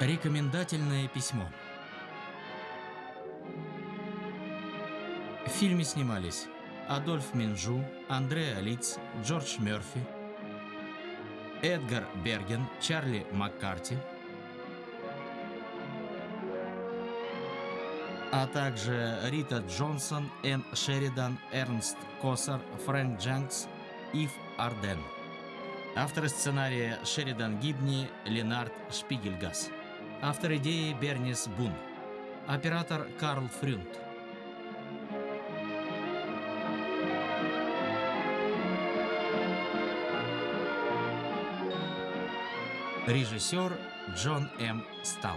Рекомендательное письмо. В фильме снимались Адольф Минжу, Андреа Лиц, Джордж Мерфи, Эдгар Берген, Чарли Маккарти, а также Рита Джонсон, Энн Шеридан, Эрнст Косар, Фрэнк Джанкс, Ив Арден. Авторы сценария Шеридан Гибни, Ленард Шпигельгас. Автор идеи Бернис Бун. Оператор Карл Фрюнт. Режиссер Джон М. Стал.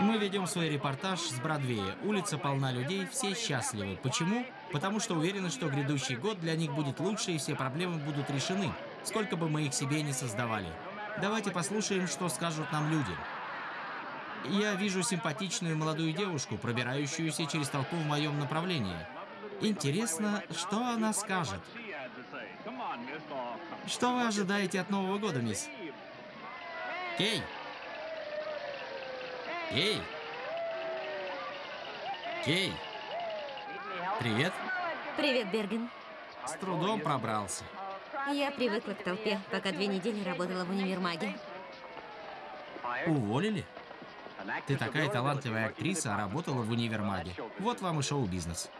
Мы ведем свой репортаж с Бродвея. Улица полна людей, все счастливы. Почему? Потому что уверены, что грядущий год для них будет лучше и все проблемы будут решены, сколько бы мы их себе не создавали. Давайте послушаем, что скажут нам люди. Я вижу симпатичную молодую девушку, пробирающуюся через толпу в моем направлении. Интересно, что она скажет? Что вы ожидаете от Нового года, мисс? Кей! Кей! Кей! Привет! Привет, Берген. С трудом пробрался. Я привыкла к толпе, пока две недели работала в универмаге. Уволили? Ты такая талантливая актриса, а работала в универмаге. Вот вам и шоу-бизнес.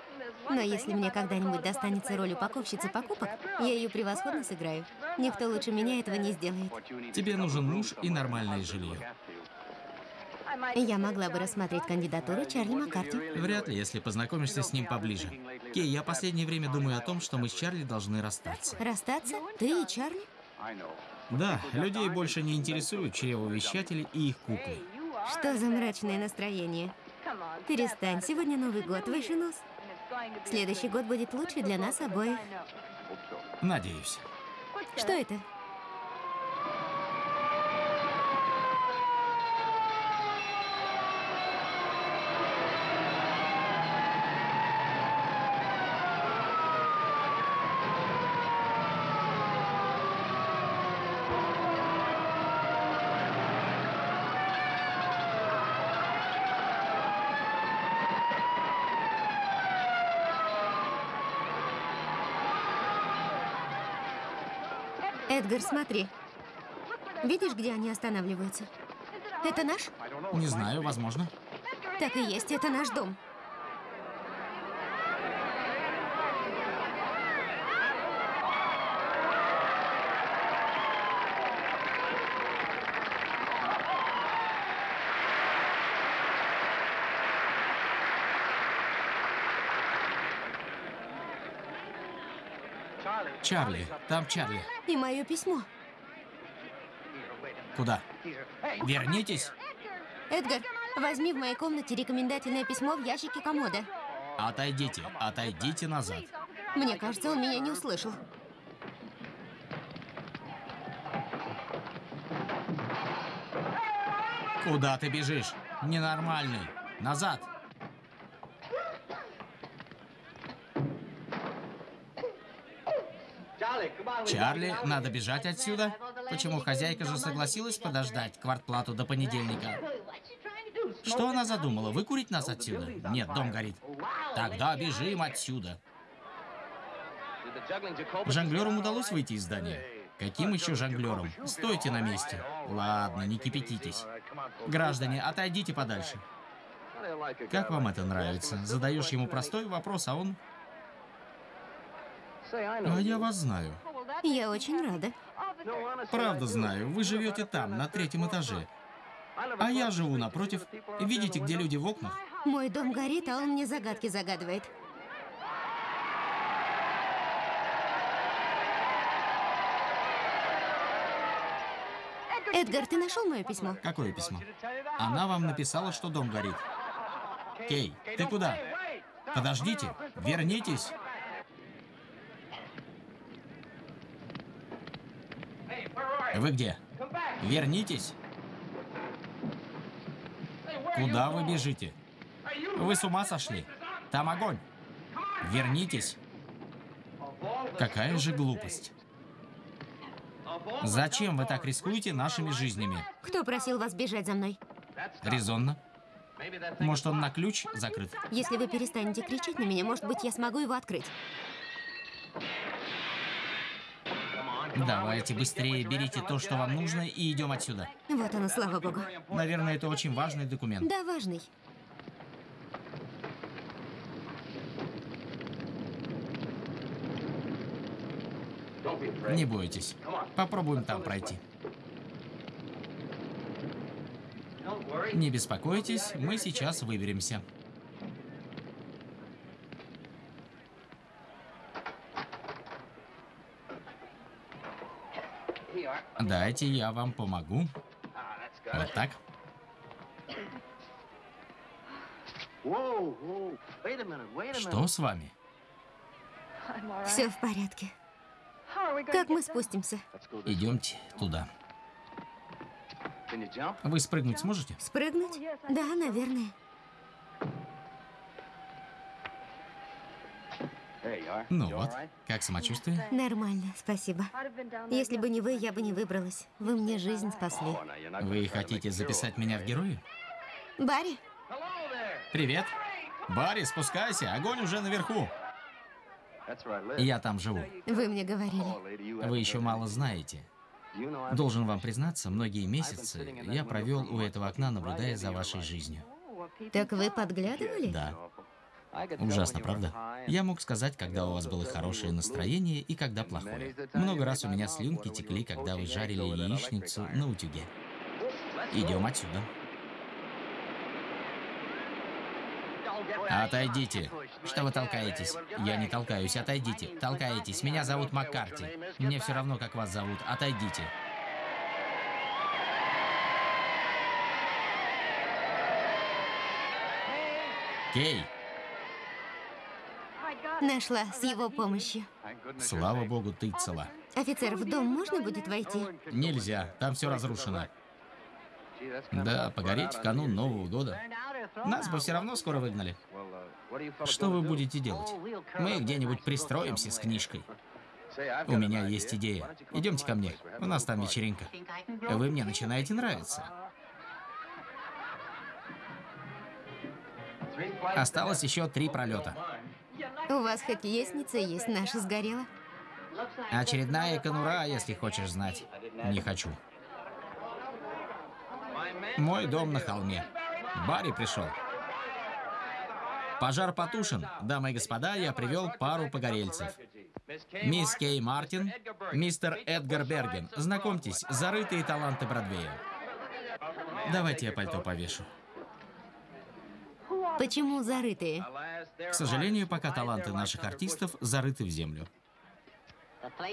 Но если мне когда-нибудь достанется роль упаковщицы покупок, я ее превосходно сыграю. Никто лучше меня этого не сделает. Тебе нужен муж и нормальное жилье. Я могла бы рассмотреть кандидатуру Чарли Маккарти. Вряд ли, если познакомишься с ним поближе. Кей, я последнее время думаю о том, что мы с Чарли должны расстаться. Расстаться? Ты и Чарли? Да, людей больше не интересуют чревовещатели и их куклы. Что за мрачное настроение? Перестань, сегодня Новый год, выше нос. Следующий год будет лучше для нас обоих. Надеюсь. Что это? Эдгар, смотри. Видишь, где они останавливаются? Это наш? Не знаю, возможно. Так и есть, это наш дом. Чарли, там Чарли. И мое письмо. Куда? Вернитесь. Эдгар, возьми в моей комнате рекомендательное письмо в ящике комода. Отойдите, отойдите назад. Мне кажется, он меня не услышал. Куда ты бежишь? Ненормальный. Назад. Чарли, надо бежать отсюда. Почему хозяйка же согласилась подождать квартплату до понедельника? Что она задумала? Выкурить нас отсюда? Нет, дом горит. Тогда бежим отсюда. Жонглерам удалось выйти из здания? Каким еще жонглерам? Стойте на месте. Ладно, не кипятитесь. Граждане, отойдите подальше. Как вам это нравится? Задаешь ему простой вопрос, а он... А я вас знаю. Я очень рада. Правда знаю, вы живете там, на третьем этаже. А я живу напротив. Видите, где люди в окнах? Мой дом горит, а он мне загадки загадывает. Эдгар, ты нашел мое письмо? Какое письмо? Она вам написала, что дом горит. Кей, ты куда? Подождите, вернитесь. Вы где? Вернитесь. Куда вы бежите? Вы с ума сошли? Там огонь. Вернитесь. Какая же глупость. Зачем вы так рискуете нашими жизнями? Кто просил вас бежать за мной? Резонно. Может, он на ключ закрыт? Если вы перестанете кричать на меня, может быть, я смогу его открыть. Давайте быстрее берите то, что вам нужно, и идем отсюда. Вот оно, слава богу. Наверное, это очень важный документ. Да, важный. Не бойтесь. Попробуем там пройти. Не беспокойтесь, мы сейчас выберемся. Дайте я вам помогу. Вот так. Что с вами? Все в порядке. Как мы спустимся? Идемте туда. Вы спрыгнуть сможете? Спрыгнуть? Да, наверное. Ну вот, как самочувствие? Нормально, спасибо. Если бы не вы, я бы не выбралась. Вы мне жизнь спасли. Вы хотите записать меня в герои? Барри, Привет. Барри, спускайся, огонь уже наверху. Я там живу. вы мне говорили. Вы еще мало знаете. Должен вам признаться, многие месяцы я провел у этого окна, наблюдая за вашей жизнью. Так вы подглядывали? Да. Ужасно, правда? Я мог сказать, когда у вас было хорошее настроение и когда плохое. Много раз у меня слюнки текли, когда вы жарили яичницу на утюге. Идем отсюда. Отойдите. Что вы толкаетесь? Я не толкаюсь, отойдите. Толкаетесь. Меня зовут Маккарти. Мне все равно, как вас зовут. Отойдите. Кей, Нашла с его помощью. слава богу, ты цела. Офицер, в дом можно будет войти? Нельзя, там все разрушено. Да, погореть в канун Нового года. Нас бы все равно скоро выгнали. Что вы будете делать? Мы где-нибудь пристроимся с книжкой. У меня есть идея. Идемте ко мне. У нас там вечеринка. Вы мне начинаете нравиться. Осталось еще три пролета. У вас хоть лестница есть, наша сгорела. Очередная конура, если хочешь знать. Не хочу. Мой дом на холме. Барри пришел. Пожар потушен. Дамы и господа, я привел пару погорельцев. Мисс Кей Мартин, мистер Эдгар Берген. Знакомьтесь, зарытые таланты Бродвея. Давайте я пальто повешу. Почему зарытые? К сожалению, пока таланты наших артистов зарыты в землю.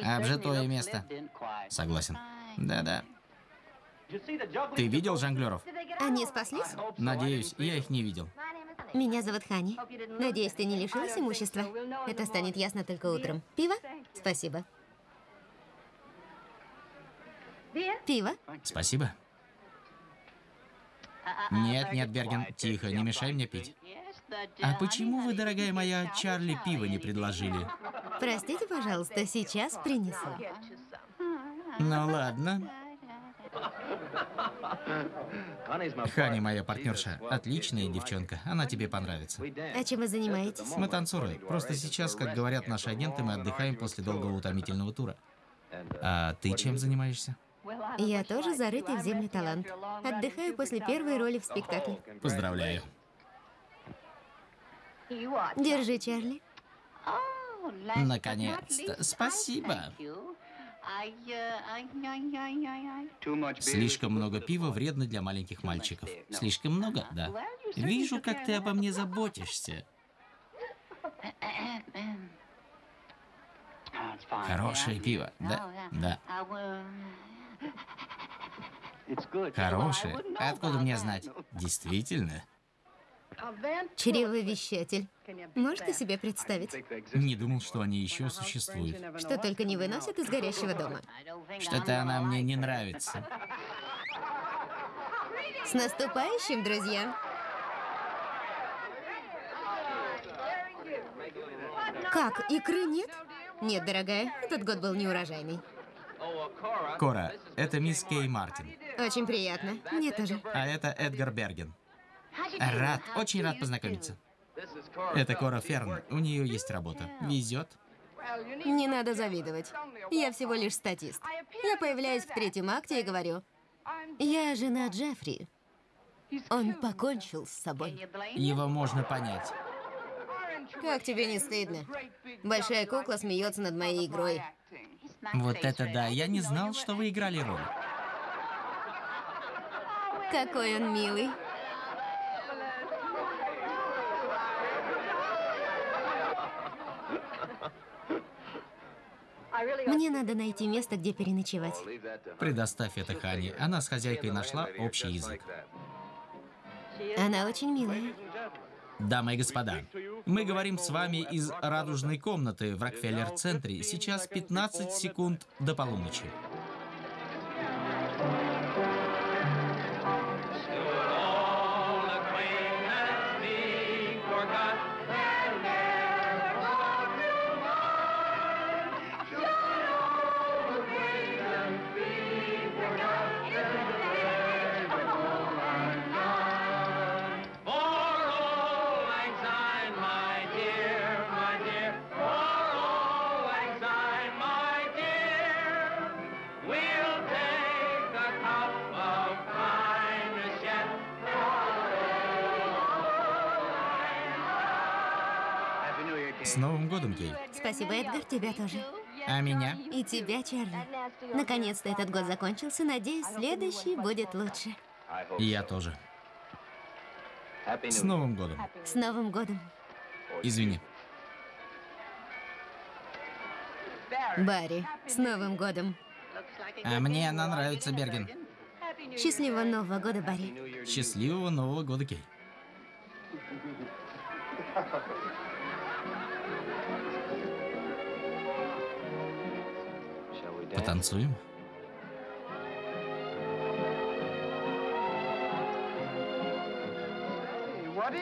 Обжитое место. Согласен. Да-да. Ты видел жонглеров? Они спаслись? Надеюсь, я их не видел. Меня зовут Хани. Надеюсь, ты не лишилась имущества? Это станет ясно только утром. Пиво? Спасибо. Пиво? Спасибо. Нет, нет, Берген, тихо, не мешай мне пить. А почему вы, дорогая моя, Чарли пиво не предложили? Простите, пожалуйста, сейчас принесу. Ну ладно. Хани, моя партнерша, отличная девчонка. Она тебе понравится. А чем вы занимаетесь? Мы танцоры. Просто сейчас, как говорят наши агенты, мы отдыхаем после долгого утомительного тура. А ты чем занимаешься? Я тоже зарытый в землю талант. Отдыхаю после первой роли в спектакле. Поздравляю. Держи, Чарли. Наконец-то. Спасибо. Слишком много пива вредно для маленьких мальчиков. Слишком много? Да. Вижу, как ты обо мне заботишься. Хорошее пиво, да? Да. Хорошее? Откуда мне знать? Действительно? Чревовещатель. Можете себе представить? Не думал, что они еще существуют. Что только не выносят из горящего дома. Что-то она мне не нравится. С наступающим, друзья! Как, икры нет? Нет, дорогая, этот год был неурожайный. Кора, это мисс Кей Мартин. Очень приятно. Мне тоже. А это Эдгар Берген. Рад, очень рад познакомиться. Это Кора Ферн. У нее есть работа. Везет. Не надо завидовать. Я всего лишь статист. Я появляюсь в третьем акте и говорю, я жена Джеффри. Он покончил с собой. Его можно понять. Как тебе не стыдно? Большая кукла смеется над моей игрой. Вот это да, я не знал, что вы играли роль. Какой он милый. Мне надо найти место, где переночевать. Предоставь это Хане. Она с хозяйкой нашла общий язык. Она очень милая. Дамы и господа, мы говорим с вами из радужной комнаты в Рокфеллер-центре. Сейчас 15 секунд до полуночи. Кей. Спасибо, Эдгар, тебя тоже. А меня? И тебя, Чарли. Наконец-то этот год закончился. Надеюсь, следующий будет лучше. Я тоже. С Новым годом. С Новым годом. Извини. Барри, с Новым годом. А мне она нравится, Берген. Счастливого Нового года, Барри. Счастливого Нового года, Кей. Потанцуем?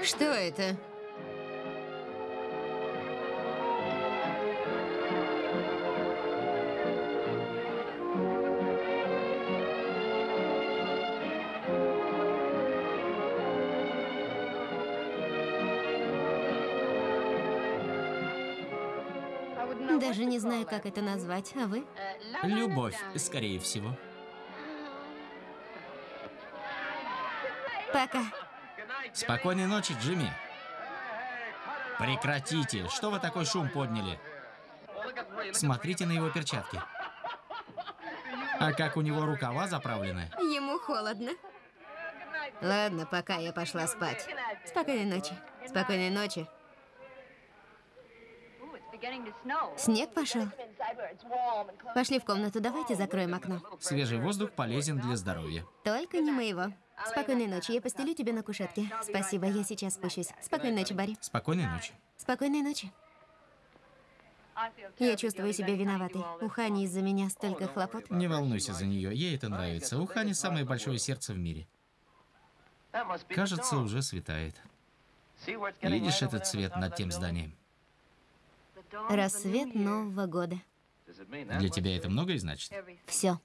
Что это? Даже не знаю, как это назвать. А вы? Любовь, скорее всего. Пока. Спокойной ночи, Джимми. Прекратите. Что вы такой шум подняли? Смотрите на его перчатки. А как у него рукава заправлены? Ему холодно. Ладно, пока я пошла спать. Спокойной ночи. Спокойной ночи. Снег пошел. Пошли в комнату, давайте закроем окно. Свежий воздух полезен для здоровья. Только не моего. Спокойной ночи. Я постелю тебя на кушетке. Спасибо, я сейчас спущусь. Спокойной ночи, Барри. Спокойной ночи. Спокойной ночи. Я чувствую себя виноватой. У Хани из-за меня столько хлопот. Не волнуйся за нее, ей это нравится. У Хани самое большое сердце в мире. Кажется, уже светает. Видишь этот цвет над тем зданием? Рассвет Нового года. Для тебя это многое значит? Все.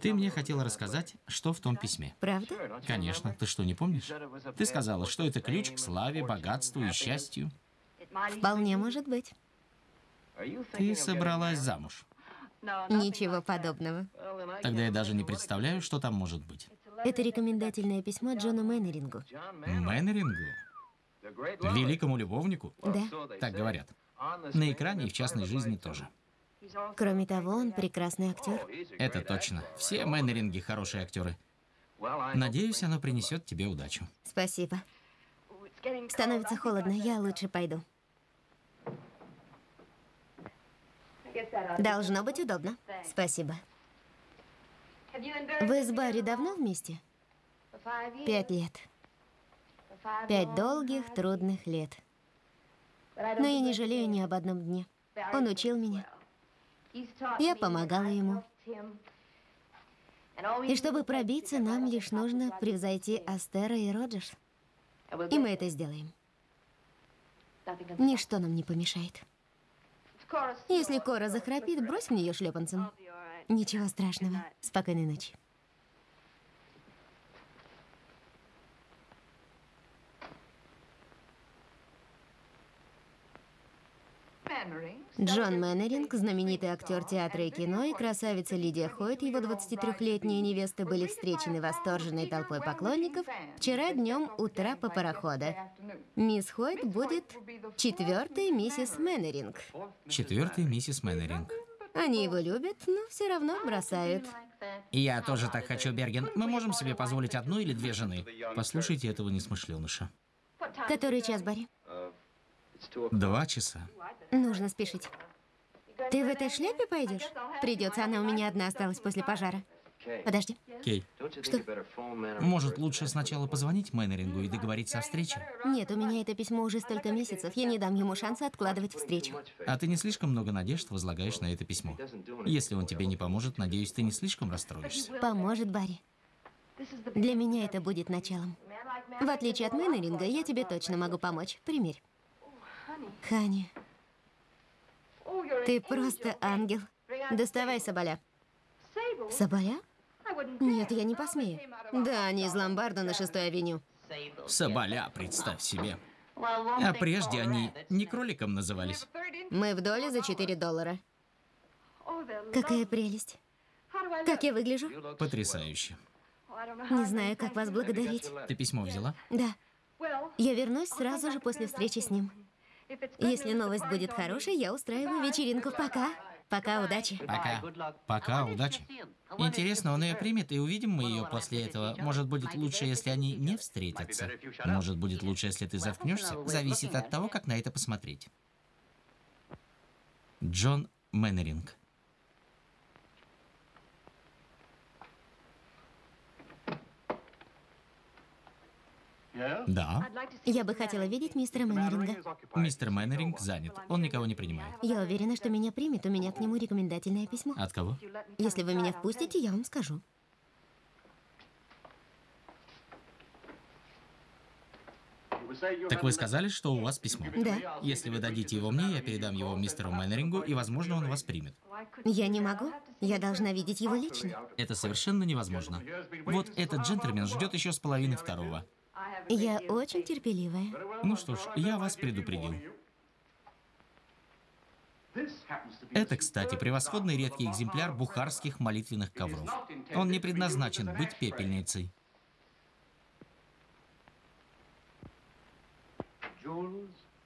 Ты мне хотела рассказать, что в том письме. Правда? Конечно. Ты что, не помнишь? Ты сказала, что это ключ к славе, богатству и счастью. Вполне может быть. Ты собралась замуж. Ничего подобного. Тогда я даже не представляю, что там может быть. Это рекомендательное письмо Джону Мэннерингу. Мэннерингу? Великому любовнику? Да. Так говорят. На экране и в частной жизни тоже. Кроме того, он прекрасный актер. Это точно. Все Мэннеринги хорошие актеры. Надеюсь, оно принесет тебе удачу. Спасибо. Становится холодно, я лучше пойду. Должно быть удобно. Спасибо. Вы с Барри давно вместе? Пять лет. Пять долгих, трудных лет. Но я не жалею ни об одном дне. Он учил меня. Я помогала ему. И чтобы пробиться, нам лишь нужно превзойти Астера и Роджерс. И мы это сделаем. Ничто нам не помешает. Если Кора захрапит, брось в нее шлепанцем. Ничего страшного. Спокойной ночи. Джон Мэннеринг, знаменитый актер театра и кино, и красавица Лидия Хойт, его 23-летняя невеста, были встречены восторженной толпой поклонников вчера днем у трапа парохода. Мисс Хойт будет четвертой миссис Мэннеринг. Четвертый миссис Мэннеринг. Они его любят, но все равно бросают. Я тоже так хочу, Берген. Мы можем себе позволить одну или две жены. Послушайте этого несмышленыша. Который час, Барри? Два часа. Нужно спешить. Ты в этой шляпе пойдешь? Придется, она у меня одна осталась после пожара. Подожди. Кей, Что? может лучше сначала позвонить Мэннерингу и договориться о встрече? Нет, у меня это письмо уже столько месяцев. Я не дам ему шанса откладывать встречу. А ты не слишком много надежд возлагаешь на это письмо. Если он тебе не поможет, надеюсь, ты не слишком расстроишься. Поможет Барри. Для меня это будет началом. В отличие от Мэннеринга, я тебе точно могу помочь. Примерь. Хани, ты просто ангел. Доставай соболя. Соболя? Нет, я не посмею. Да, они из ломбарда на шестой авеню. Соболя, представь себе. А прежде они не кроликом назывались. Мы в доле за 4 доллара. Какая прелесть. Как я выгляжу? Потрясающе. Не знаю, как вас благодарить. Ты письмо взяла? Да. Я вернусь сразу же после встречи с ним. Если новость будет хорошей, я устраиваю вечеринку. Пока. Пока, удачи. Пока. Пока, удачи. Интересно, он ее примет, и увидим мы ее после этого. Может, будет лучше, если они не встретятся. Может, будет лучше, если ты заткнешься. Зависит от того, как на это посмотреть. Джон Мэннеринг. Да, Я бы хотела видеть мистера Мэннеринга. мистер Мэннеринг занят. Он никого не принимает. Я уверена, что меня примет. У меня к нему рекомендательное письмо. От кого? Если вы меня впустите, я вам скажу. Так вы сказали, что у вас письмо. Да. Если вы дадите его мне, я передам его мистеру Мэннерингу, и, возможно, он вас примет. Я не могу. Я должна видеть его лично. Это совершенно невозможно. Вот этот джентльмен ждет еще с половины второго. Я очень терпеливая. Ну что ж, я вас предупредил. Это, кстати, превосходный редкий экземпляр бухарских молитвенных ковров. Он не предназначен быть пепельницей.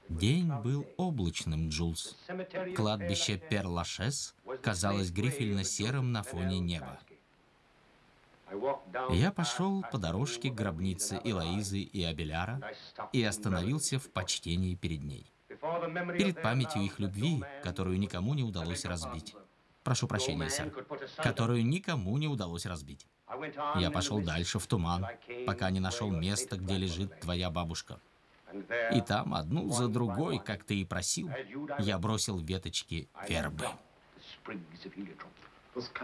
День был облачным, Джулс. Кладбище Перлашес казалось грифельно-серым на фоне неба. Я пошел по дорожке к гробнице Илоизы и Абеляра и остановился в почтении перед ней. Перед памятью их любви, которую никому не удалось разбить. Прошу прощения, сэр. Которую никому не удалось разбить. Я пошел дальше в туман, пока не нашел место, где лежит твоя бабушка. И там, одну за другой, как ты и просил, я бросил веточки вербы.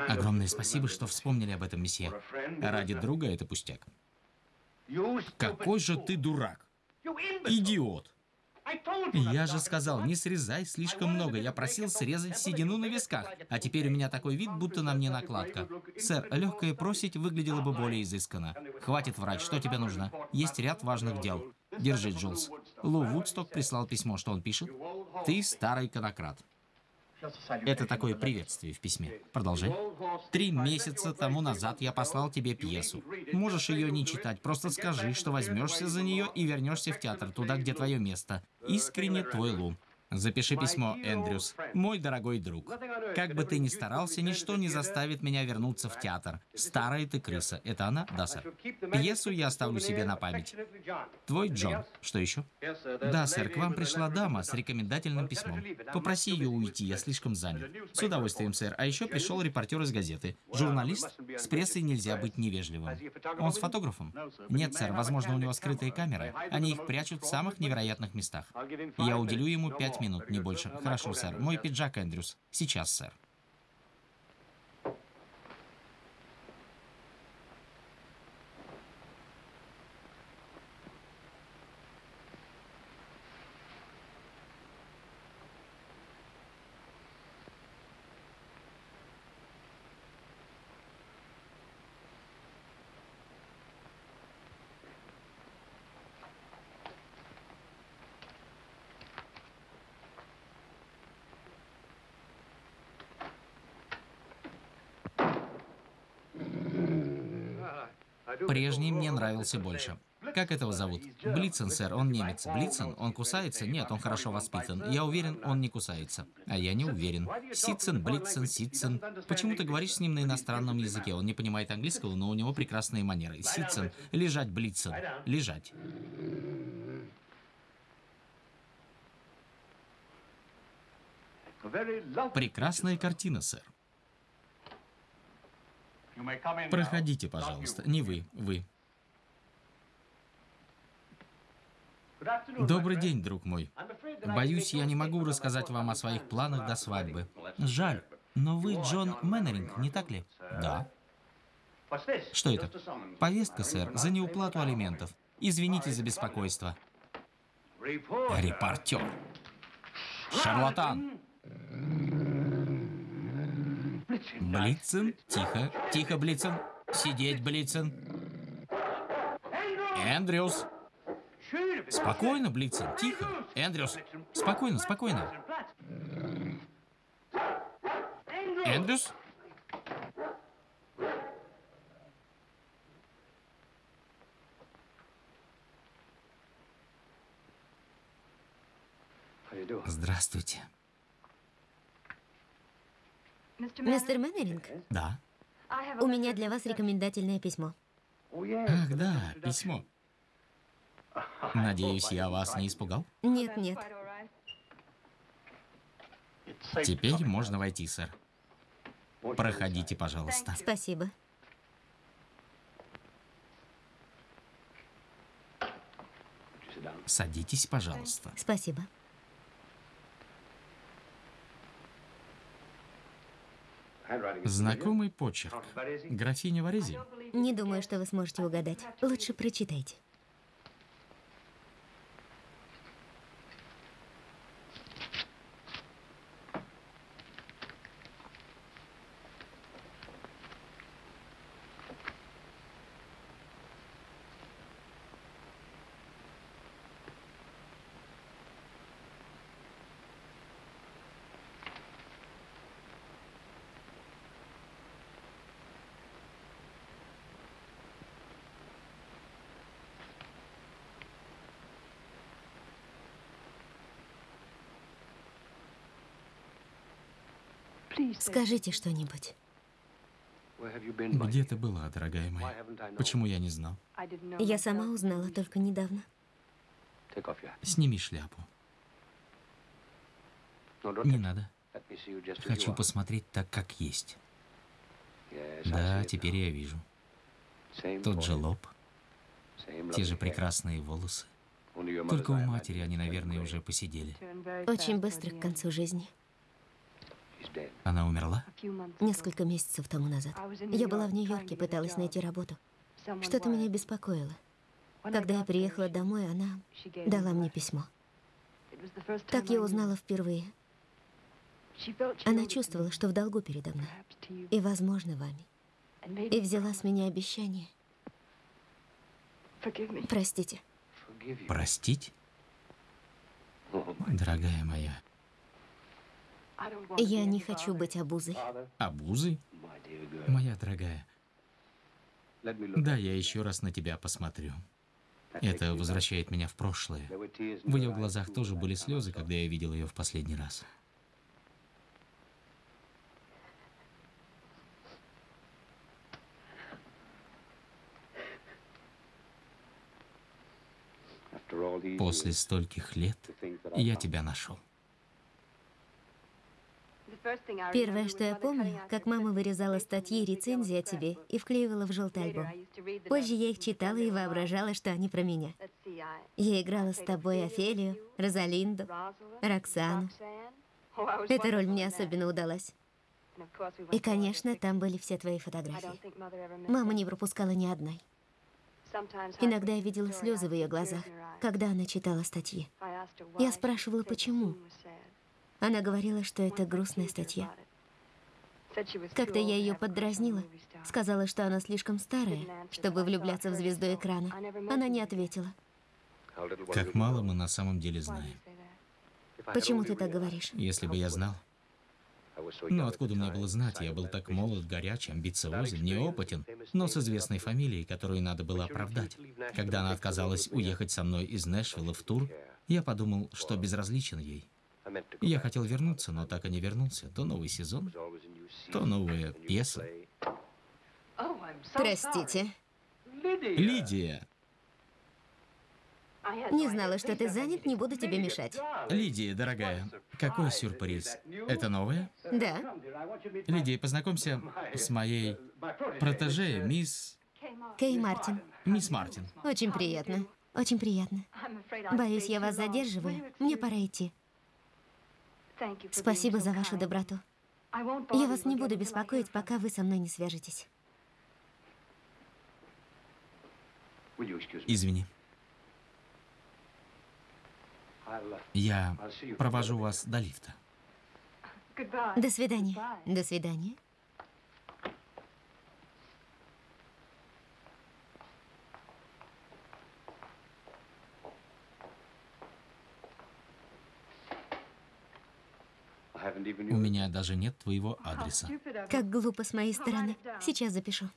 Огромное спасибо, что вспомнили об этом, месье. Ради друга это пустяк. Какой же ты дурак! Идиот! Я же сказал, не срезай слишком много. Я просил срезать седину на висках. А теперь у меня такой вид, будто на мне накладка. Сэр, легкое просить выглядело бы более изысканно. Хватит врать, что тебе нужно? Есть ряд важных дел. Держи, Джулс. Лу Вудсток прислал письмо, что он пишет. Ты старый конократ. Это такое приветствие в письме. Продолжай. Три месяца тому назад я послал тебе пьесу. Можешь ее не читать, просто скажи, что возьмешься за нее и вернешься в театр, туда, где твое место. Искренне твой Лу. Запиши письмо, Эндрюс. Мой дорогой друг. Как бы ты ни старался, ничто не заставит меня вернуться в театр. Старая ты крыса. Это она? Да, сэр. Пьесу я оставлю себе на память. Твой Джон. Что еще? Да, сэр, к вам пришла дама с рекомендательным письмом. Попроси ее уйти, я слишком занят. С удовольствием, сэр. А еще пришел репортер из газеты. Журналист? С прессой нельзя быть невежливым. Он с фотографом? Нет, сэр, возможно, у него скрытые камеры. Они их прячут в самых невероятных местах. Я уделю ему пять минут, не больше. Хорошо, сэр. Мой пиджак, Эндрюс. Сейчас, сэр. Прежний мне нравился больше. Как этого зовут? Блицен, сэр, он немец. Блицен? Он кусается? Нет, он хорошо воспитан. Я уверен, он не кусается. А я не уверен. Ситцен, Блицен, Ситцен. Почему ты говоришь с ним на иностранном языке? Он не понимает английского, но у него прекрасные манеры. Ситцен. Лежать, Блицен. Лежать. Прекрасная картина, сэр. Проходите, пожалуйста. Не вы, вы. Добрый день, друг мой. Боюсь, я не могу рассказать вам о своих планах до свадьбы. Жаль, но вы Джон Мэннеринг, не так ли? Да. Что это? Повестка, сэр, за неуплату алиментов. Извините за беспокойство. Репортер. Шарлатан. Блицен, тихо, тихо, Блицен. Сидеть, Блицен. Эндрюс. Спокойно, Блицен, тихо. Эндрюс, спокойно, спокойно. Эндрюс? Здравствуйте. Мистер Мэннеринг, Да. у меня для вас рекомендательное письмо. Ах, да, письмо. Надеюсь, я вас не испугал? Нет, нет. Теперь можно войти, сэр. Проходите, пожалуйста. Спасибо. Садитесь, пожалуйста. Спасибо. Знакомый почерк. Графиня Варези? Не думаю, что вы сможете угадать. Лучше прочитайте. Скажите что-нибудь. Где ты была, дорогая моя? Почему я не знал? Я сама узнала только недавно. Сними шляпу. Не надо. Хочу посмотреть так, как есть. Да, теперь я вижу. Тот же лоб, те же прекрасные волосы. Только у матери они, наверное, уже посидели. Очень быстро к концу жизни. Она умерла? Несколько месяцев тому назад. Я была в Нью-Йорке, пыталась найти работу. Что-то меня беспокоило. Когда я приехала домой, она дала мне письмо. Так я узнала впервые. Она чувствовала, что в долгу передо мной. И, возможно, вами. И взяла с меня обещание. Простите. Простить? Дорогая моя, Я не хочу быть обузой. обузой? Моя дорогая, да, я еще раз на тебя посмотрю. Это возвращает меня в прошлое. В ее глазах тоже были слезы, когда я видел ее в последний раз. После стольких лет я тебя нашел. Первое, что я помню, как мама вырезала статьи и рецензии о тебе и вклеивала в желтый альбом. Позже я их читала и воображала, что они про меня. Я играла с тобой Офелию, Розалинду, Роксану. Эта роль мне особенно удалась. И, конечно, там были все твои фотографии. Мама не пропускала ни одной. Иногда я видела слезы в ее глазах, когда она читала статьи. Я спрашивала, почему. Она говорила, что это грустная статья. Как-то я ее поддразнила, сказала, что она слишком старая, чтобы влюбляться в звезду экрана. Она не ответила. Как мало мы на самом деле знаем. Почему ты так говоришь? Если бы я знал, Но откуда мне было знать, я был так молод, горяч, амбициозен, неопытен, но с известной фамилией, которую надо было оправдать. Когда она отказалась уехать со мной из Нэшвилла в тур, я подумал, что безразличен ей. Я хотел вернуться, но так и не вернулся. То новый сезон, то новая пьеса. Простите. Лидия! Не знала, что ты занят, не буду тебе мешать. Лидия, дорогая, какой сюрприз? Это новое? Да. Лидия, познакомься с моей протеже, мисс... Кей Мартин. Мисс Мартин. Очень приятно. Очень приятно. Боюсь, я вас задерживаю. Мне пора идти. Спасибо за вашу доброту. Я вас не буду беспокоить, пока вы со мной не свяжетесь. Извини. Я провожу вас до лифта. До свидания. До свидания. У меня даже нет твоего адреса. Как глупо с моей стороны. Сейчас запишу.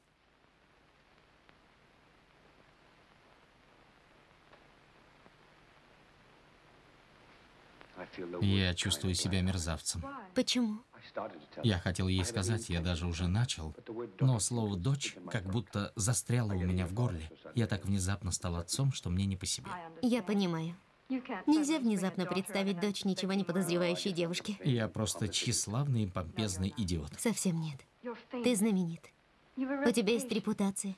Я чувствую себя мерзавцем. Почему? Я хотел ей сказать, я даже уже начал, но слово «дочь» как будто застряло у меня в горле. Я так внезапно стал отцом, что мне не по себе. Я понимаю. Нельзя внезапно представить дочь ничего не подозревающей девушки. Я просто тщеславный и помпезный идиот. Совсем нет. Ты знаменит. У тебя есть репутация.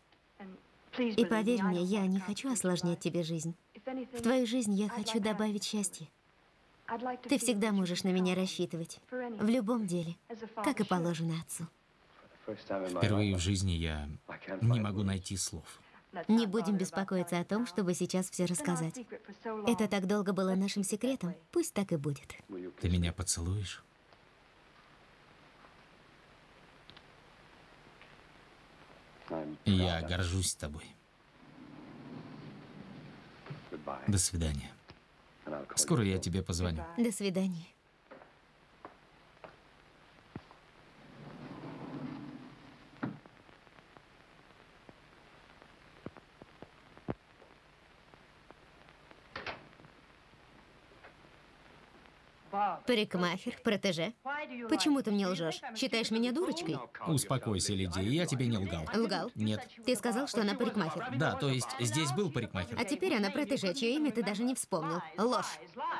И поверь мне, я не хочу осложнять тебе жизнь. В твою жизнь я хочу добавить счастье. Ты всегда можешь на меня рассчитывать. В любом деле, как и положено отцу. Впервые в жизни я не могу найти слов. Не будем беспокоиться о том, чтобы сейчас все рассказать. Это так долго было нашим секретом. Пусть так и будет. Ты меня поцелуешь? Я горжусь тобой. До свидания. Скоро я тебе позвоню. До свидания. Парикмахер, протеже. Почему ты мне лжешь? Считаешь меня дурочкой? Успокойся, Лидия, я тебе не лгал. Лгал? Нет. Ты сказал, что она парикмахер. Да, то есть здесь был парикмахер. А теперь она протеже, чье имя ты даже не вспомнил. Ложь.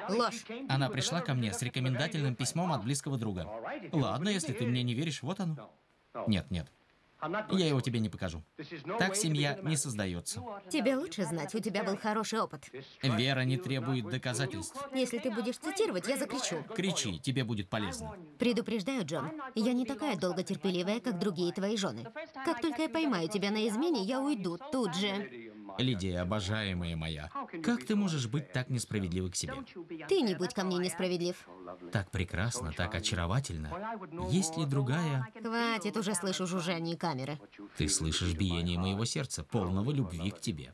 Ложь. Она пришла ко мне с рекомендательным письмом от близкого друга. Ладно, если ты мне не веришь, вот оно. Нет, нет. Я его тебе не покажу. Так семья не создается. Тебе лучше знать, у тебя был хороший опыт. Вера не требует доказательств. Если ты будешь цитировать, я закричу. Кричи, тебе будет полезно. Предупреждаю, Джон, я не такая долготерпеливая, как другие твои жены. Как только я поймаю тебя на измене, я уйду тут же. Лидия, обожаемая моя, как ты можешь быть так несправедливой к себе? Ты не будь ко мне несправедлив. Так прекрасно, так очаровательно. Есть ли другая... Хватит, уже слышу жужжание камеры. Ты слышишь биение моего сердца, полного любви к тебе.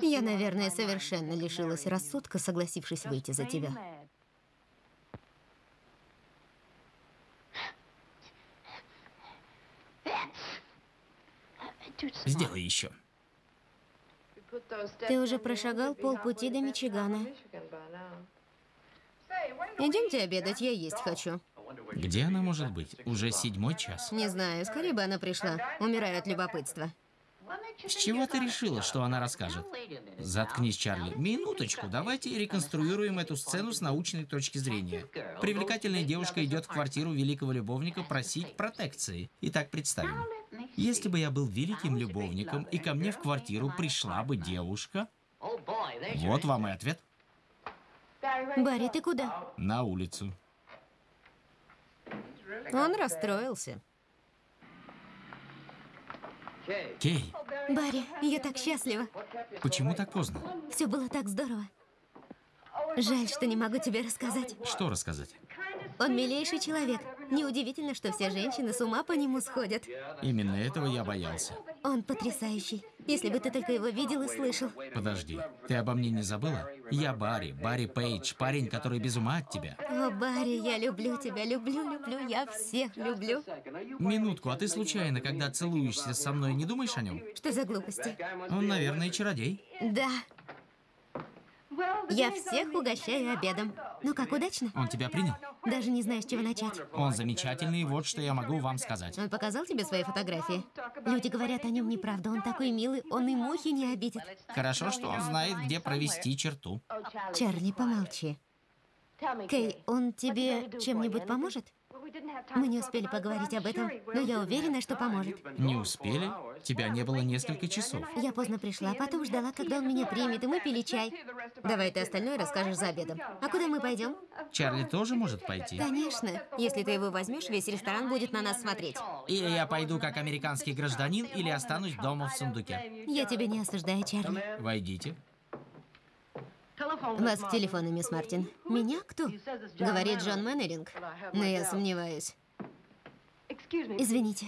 Я, наверное, совершенно лишилась рассудка, согласившись выйти за тебя. Сделай еще. Ты уже прошагал полпути до Мичигана. Идемте обедать, я есть хочу. Где она может быть? Уже седьмой час. Не знаю, скорее бы она пришла. Умираю от любопытства. С чего ты решила, что она расскажет? Заткнись, Чарли. Минуточку, давайте реконструируем эту сцену с научной точки зрения. Привлекательная девушка идет в квартиру великого любовника просить протекции. Итак, представим. Если бы я был великим любовником, и ко мне в квартиру пришла бы девушка... Вот вам и ответ. Барри, ты куда? На улицу. Он расстроился. Кей, Барри, я так счастлива. почему так поздно? Все было так здорово. Жаль, что не могу тебе рассказать. Что рассказать? Он милейший человек. Неудивительно, что все женщины с ума по нему сходят. Именно этого я боялся. Он потрясающий. Если бы ты только его видел и слышал. Подожди, ты обо мне не забыла? Я Барри, Барри Пейдж, парень, который без ума от тебя. О, Барри, я люблю тебя, люблю, люблю, я всех люблю. Минутку, а ты случайно, когда целуешься со мной, не думаешь о нем? Что за глупости? Он, наверное, чародей. Да, я всех угощаю обедом. Ну как, удачно? Он тебя принял? Даже не знаю, с чего начать. Он замечательный, вот что я могу вам сказать. Он показал тебе свои фотографии? Люди говорят о нем неправду. Он такой милый, он и мухи не обидит. Хорошо, что он знает, где провести черту. Чарли, помолчи. Кей, он тебе чем-нибудь поможет? Мы не успели поговорить об этом, но я уверена, что поможет. Не успели? Тебя не было несколько часов. Я поздно пришла, потом ждала, когда он меня примет, и мы пили чай. Давай ты остальное расскажешь за обедом. А куда мы пойдем? Чарли тоже может пойти? Конечно. Если ты его возьмешь, весь ресторан будет на нас смотреть. Или я пойду как американский гражданин, или останусь дома в сундуке. Я тебя не осуждаю, Чарли. Войдите. Вас к телефону, мисс Мартин. Меня? Кто? Говорит Джон Мэннеринг. Но я сомневаюсь. Извините.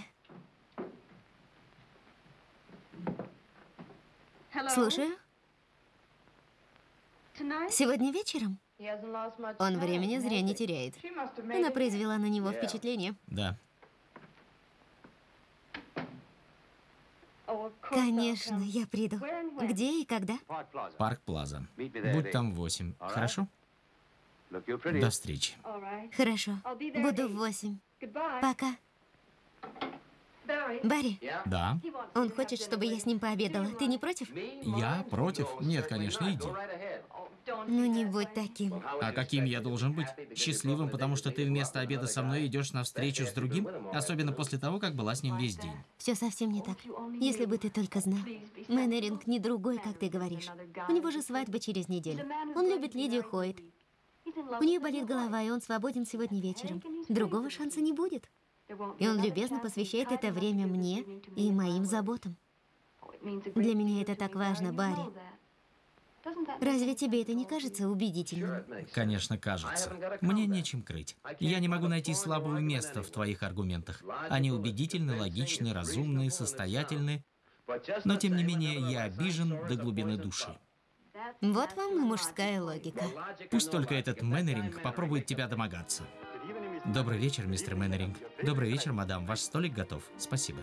Слушаю. Сегодня вечером? Он времени зря не теряет. Она произвела на него впечатление. Да. Конечно, я приду. Где и когда? Парк Плаза. Будь там в восемь. Хорошо? До встречи. Хорошо. Буду в восемь. Пока. Барри, Да. он хочет, чтобы я с ним пообедала. Ты не против? Я против? Нет, конечно, иди. Ну не будь таким. А каким я должен быть? Счастливым, потому что ты вместо обеда со мной идешь на встречу с другим? Особенно после того, как была с ним весь день. Все совсем не так. Если бы ты только знал. Мэннеринг не другой, как ты говоришь. У него же свадьба через неделю. Он любит Лидию Хойт. У нее болит голова, и он свободен сегодня вечером. Другого шанса не будет. И он любезно посвящает это время мне и моим заботам. Для меня это так важно, Барри. Разве тебе это не кажется убедительным? Конечно, кажется. Мне нечем крыть. Я не могу найти слабого места в твоих аргументах. Они убедительны, логичны, разумны, состоятельны. Но, тем не менее, я обижен до глубины души. Вот вам и мужская логика. Пусть только этот Мэннеринг попробует тебя домогаться. Добрый вечер, мистер Мэннеринг. Добрый вечер, мадам. Ваш столик готов. Спасибо.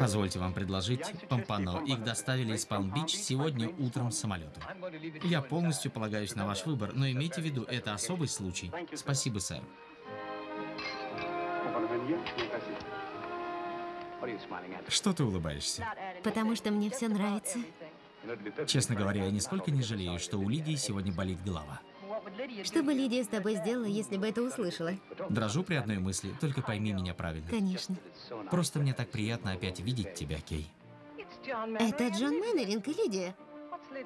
Позвольте вам предложить Помпано. Их доставили из Палм-Бич сегодня утром самолетом. Я полностью полагаюсь на ваш выбор, но имейте в виду, это особый случай. Спасибо, сэр. Что ты улыбаешься? Потому что мне все нравится. Честно говоря, я нисколько не жалею, что у Лидии сегодня болит голова. Что бы Лидия с тобой сделала, если бы это услышала? Дрожу при одной мысли, только пойми меня правильно. Конечно. Просто мне так приятно опять видеть тебя, Кей. Это Джон Мэннеринг и Лидия.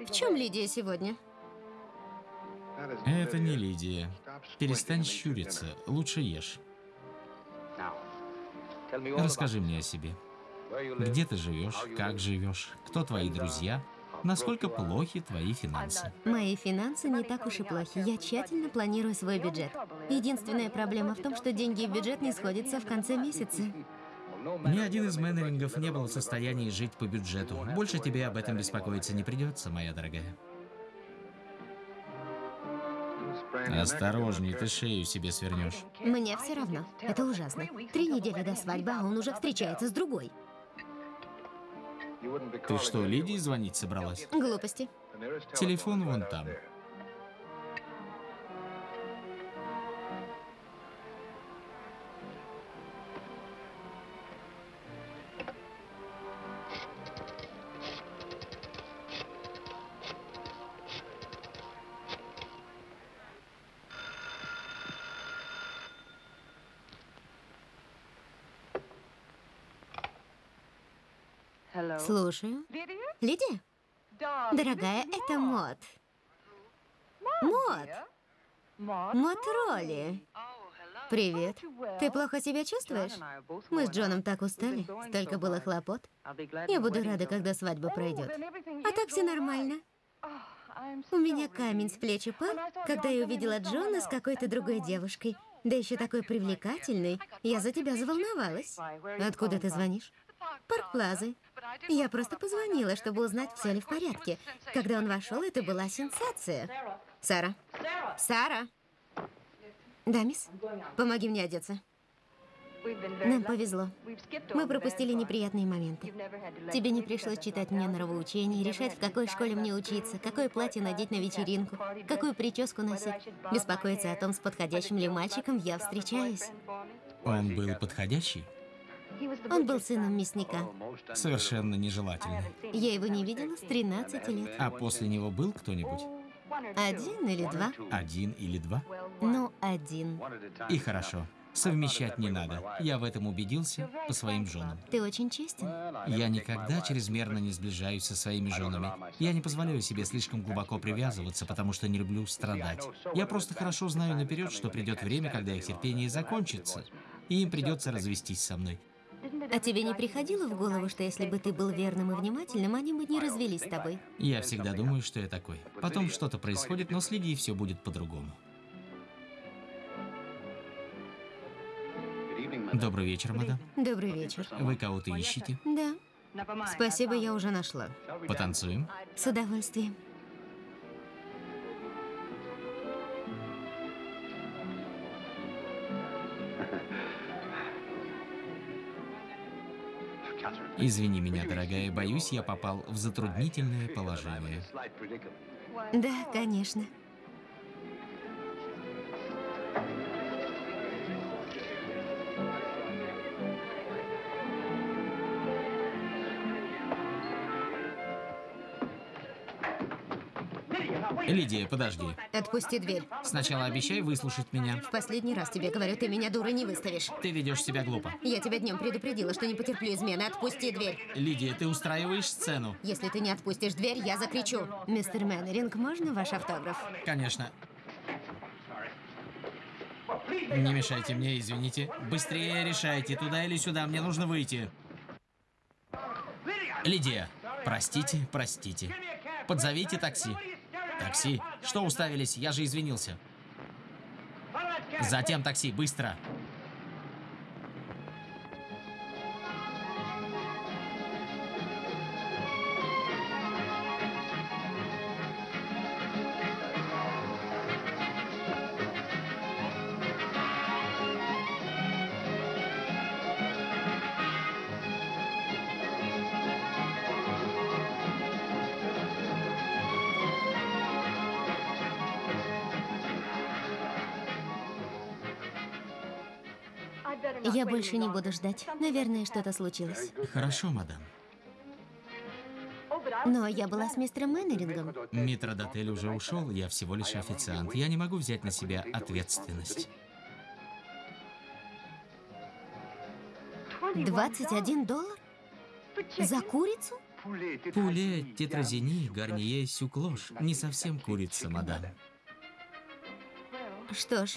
В чем Лидия сегодня? Это не Лидия. Перестань щуриться, лучше ешь. Расскажи мне о себе. Где ты живешь, как живешь, кто твои друзья, насколько плохи твои финансы. Мои финансы не так уж и плохи. Я тщательно планирую свой бюджет. Единственная проблема в том, что деньги и бюджет не сходятся в конце месяца. Ни один из менерингов не был в состоянии жить по бюджету. Больше тебе об этом беспокоиться не придется, моя дорогая. Осторожней, ты шею себе свернешь. Мне все равно. Это ужасно. Три недели до свадьбы, а он уже встречается с другой. Ты что, Лидии звонить собралась? Глупости. Телефон вон там. Слушаю. Лидия? Дорогая, это Мод. Мод. Мод Ролли. Привет. Ты плохо себя чувствуешь? Мы с Джоном так устали, столько было хлопот. Я буду рада, когда свадьба пройдет. А так все нормально. У меня камень с плеч упал, когда я увидела Джона с какой-то другой девушкой. Да еще такой привлекательный. Я за тебя заволновалась. Откуда ты звонишь? Парк Плазы. Я просто позвонила, чтобы узнать, все ли в порядке. Когда он вошел, это была сенсация. Сара. Сара. Да, мисс? Помоги мне одеться. Нам повезло. Мы пропустили неприятные моменты. Тебе не пришлось читать мне нравоучения, решать, в какой школе мне учиться, какое платье надеть на вечеринку, какую прическу носить, беспокоиться о том, с подходящим ли мальчиком я встречаюсь. Он был подходящий? Он был сыном мясника. Совершенно нежелательно. Я его не видела с 13 лет. А после него был кто-нибудь? Один или два? Один или два? Ну, один. И хорошо. Совмещать не надо. Я в этом убедился по своим женам. Ты очень честен. Я никогда чрезмерно не сближаюсь со своими женами. Я не позволяю себе слишком глубоко привязываться, потому что не люблю страдать. Я просто хорошо знаю наперед, что придет время, когда их терпение закончится, и им придется развестись со мной. А тебе не приходило в голову, что если бы ты был верным и внимательным, они бы не развелись с тобой? Я всегда думаю, что я такой. Потом что-то происходит, но следи, и все будет по-другому. Добрый вечер, мадам. Добрый вечер. Вы кого-то ищете? Да. Спасибо, я уже нашла. Потанцуем? С удовольствием. Извини меня, дорогая, боюсь, я попал в затруднительное положение. Да, конечно. Лидия, подожди. Отпусти дверь. Сначала обещай выслушать меня. В последний раз тебе говорю, ты меня дурой не выставишь. Ты ведешь себя глупо. Я тебя днем предупредила, что не потерплю измены. Отпусти дверь. Лидия, ты устраиваешь сцену. Если ты не отпустишь дверь, я закричу. Мистер Мэннеринг, можно ваш автограф? Конечно. Не мешайте мне, извините. Быстрее решайте, туда или сюда, мне нужно выйти. Лидия, простите, простите. Подзовите такси. Такси? Что уставились? Я же извинился. Затем такси, быстро. Я больше не буду ждать. Наверное, что-то случилось. Хорошо, мадам. Но я была с мистером Мэннерингом. Митродотель уже ушел, я всего лишь официант. Я не могу взять на себя ответственность. 21 доллар? За курицу? Пуле, тетразини, гарние, сюклош. Не совсем курица, мадам. Что ж,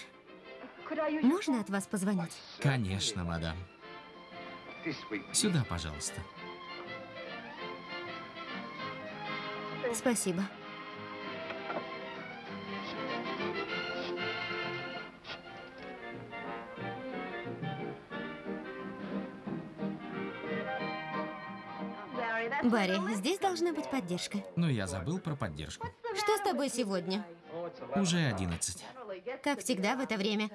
можно от вас позвонить? Конечно, мадам. Сюда, пожалуйста. Спасибо. Барри, здесь должна быть поддержка. Но я забыл про поддержку. Что с тобой сегодня? Уже 11. Как всегда в это время.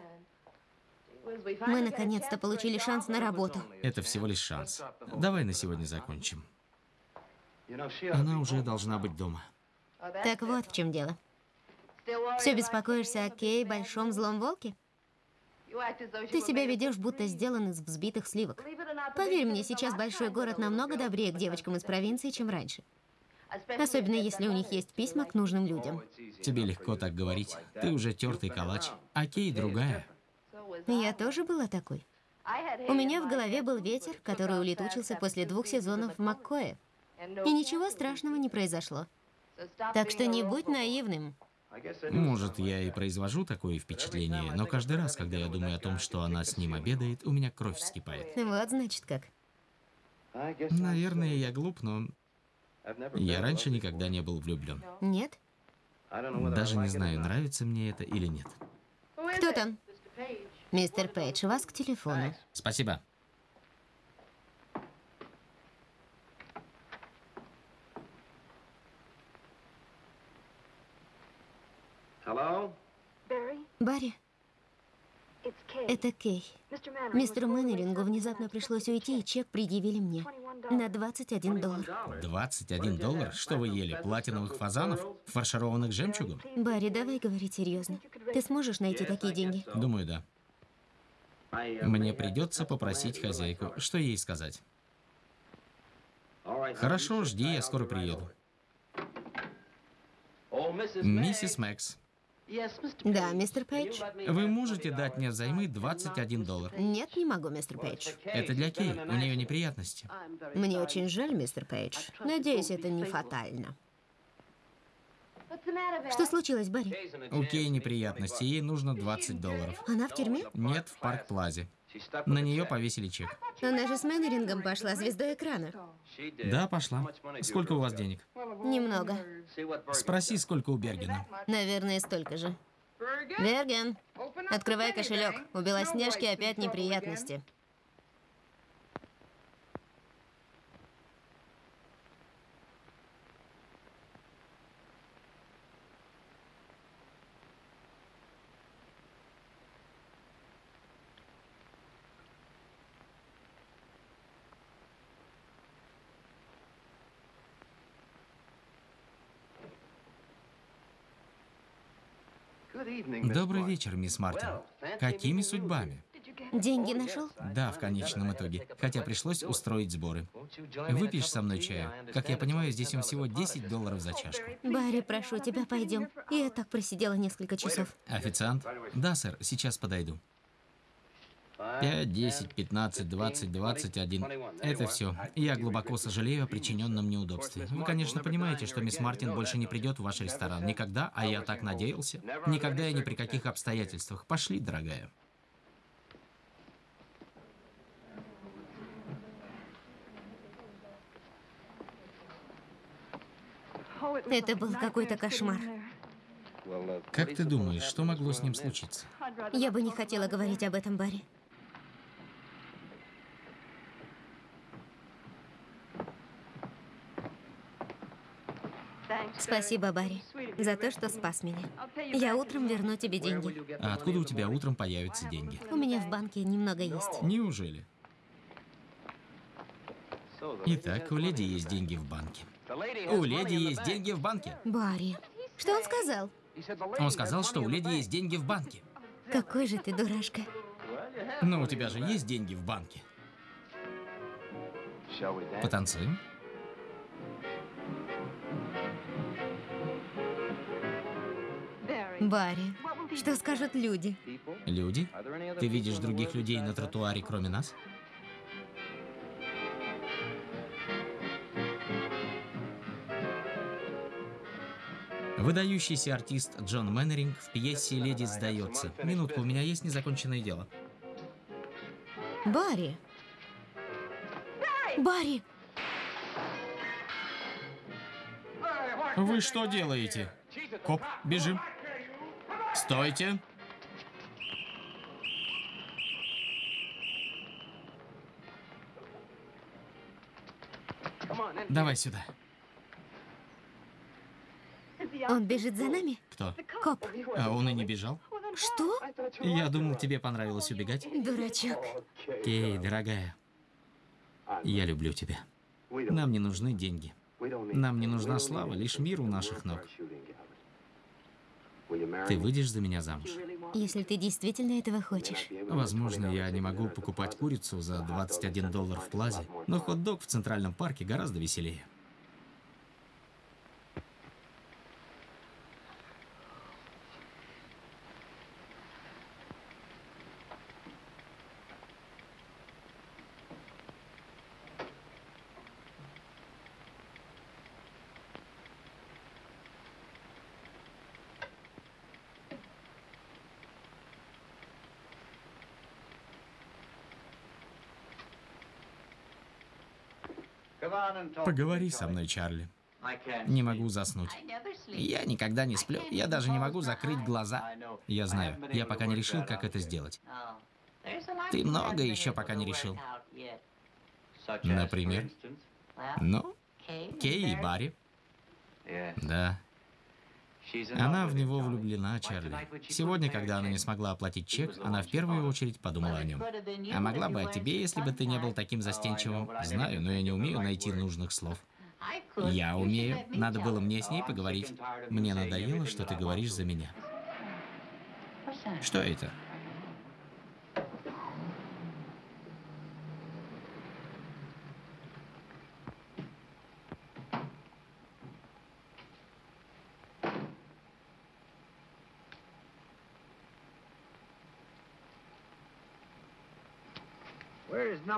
Мы наконец-то получили шанс на работу. Это всего лишь шанс. Давай на сегодня закончим. Она уже должна быть дома. Так вот в чем дело. Все беспокоишься о Кей, большом злом волке? Ты себя ведешь, будто сделан из взбитых сливок. Поверь мне, сейчас большой город намного добрее к девочкам из провинции, чем раньше. Особенно если у них есть письма к нужным людям. Тебе легко так говорить. Ты уже тертый калач. А Кей другая. Я тоже была такой. У меня в голове был ветер, который улетучился после двух сезонов в Маккое. И ничего страшного не произошло. Так что не будь наивным. Может, я и произвожу такое впечатление, но каждый раз, когда я думаю о том, что она с ним обедает, у меня кровь вскипает. Вот, значит, как. Наверное, я глуп, но я раньше никогда не был влюблен. Нет? Даже не знаю, нравится мне это или нет. Кто там? Мистер Пейдж, вас к телефону. Спасибо. Барри, это Кей. Мистеру Мэннерингу внезапно пришлось уйти, и чек предъявили мне. На 21 доллар. 21 доллар? Что вы ели? Платиновых фазанов? Фаршированных жемчугом? Барри, давай говорить серьезно. Ты сможешь найти такие деньги? Думаю, да. Мне придется попросить хозяйку. Что ей сказать? Хорошо, жди, я скоро приеду. Миссис Мэкс, Да, мистер Пейдж. вы можете дать мне взаймы 21 доллар? Нет, не могу, мистер Пейдж. Это для Кей, у нее неприятности. Мне очень жаль, мистер Пейдж. Надеюсь, это не фатально. Что случилось, Барри? У Кей неприятности, ей нужно 20 долларов. Она в тюрьме? Нет, в Парк Плазе. На нее повесили чек. Она же с Мэннерингом пошла звездой экрана. Да, пошла. Сколько у вас денег? Немного. Спроси, сколько у Бергена. Наверное, столько же. Берген, открывай кошелек. У Белоснежки опять неприятности. Добрый вечер, мисс Мартин. Какими судьбами? Деньги нашел? Да, в конечном итоге. Хотя пришлось устроить сборы. Выпьешь со мной чаю? Как я понимаю, здесь он всего 10 долларов за чашку. Барри, прошу тебя, пойдем. Я так просидела несколько часов. Официант? Да, сэр, сейчас подойду. 5, 10, 15, 20, 21. Это все. Я глубоко сожалею о причиненном неудобстве. Вы, конечно, понимаете, что мисс Мартин больше не придет в ваш ресторан. Никогда, а я так надеялся. Никогда и ни при каких обстоятельствах. Пошли, дорогая. Это был какой-то кошмар. Как ты думаешь, что могло с ним случиться? Я бы не хотела говорить об этом, Барри. Спасибо, Барри, за то, что спас меня. Я утром верну тебе деньги. А откуда у тебя утром появятся деньги? У меня в банке немного есть. Неужели? Итак, у леди есть деньги в банке. У леди есть деньги в банке. Барри, что он сказал? Он сказал, что у леди есть деньги в банке. Какой же ты дурашка. Но у тебя же есть деньги в банке. Потанцуем? Барри, что скажут люди? Люди? Ты видишь других людей на тротуаре, кроме нас? Выдающийся артист Джон Мэннеринг в пьесе «Леди сдается». Минутку, у меня есть незаконченное дело. Барри! Барри! Вы что делаете? Коп, бежим. Стойте. Давай сюда. Он бежит за нами? Кто? Коп. А он и не бежал? Что? Я думал, тебе понравилось убегать. Дурачок. Кей, дорогая, я люблю тебя. Нам не нужны деньги. Нам не нужна слава, лишь мир у наших ног. Ты выйдешь за меня замуж? Если ты действительно этого хочешь. Возможно, я не могу покупать курицу за 21 доллар в плазе, но хот-дог в Центральном парке гораздо веселее. Поговори со мной, Чарли. Не могу заснуть. Я никогда не сплю. Я даже не могу закрыть глаза. Я знаю. Я пока не решил, как это сделать. Ты много еще пока не решил. Например? Ну, Кей и Барри. Да. Она в него влюблена, Чарли. Сегодня, когда она не смогла оплатить чек, она в первую очередь подумала о нем. А могла бы о тебе, если бы ты не был таким застенчивым. Знаю, но я не умею найти нужных слов. Я умею. Надо было мне с ней поговорить. Мне надоело, что ты говоришь за меня. Что это?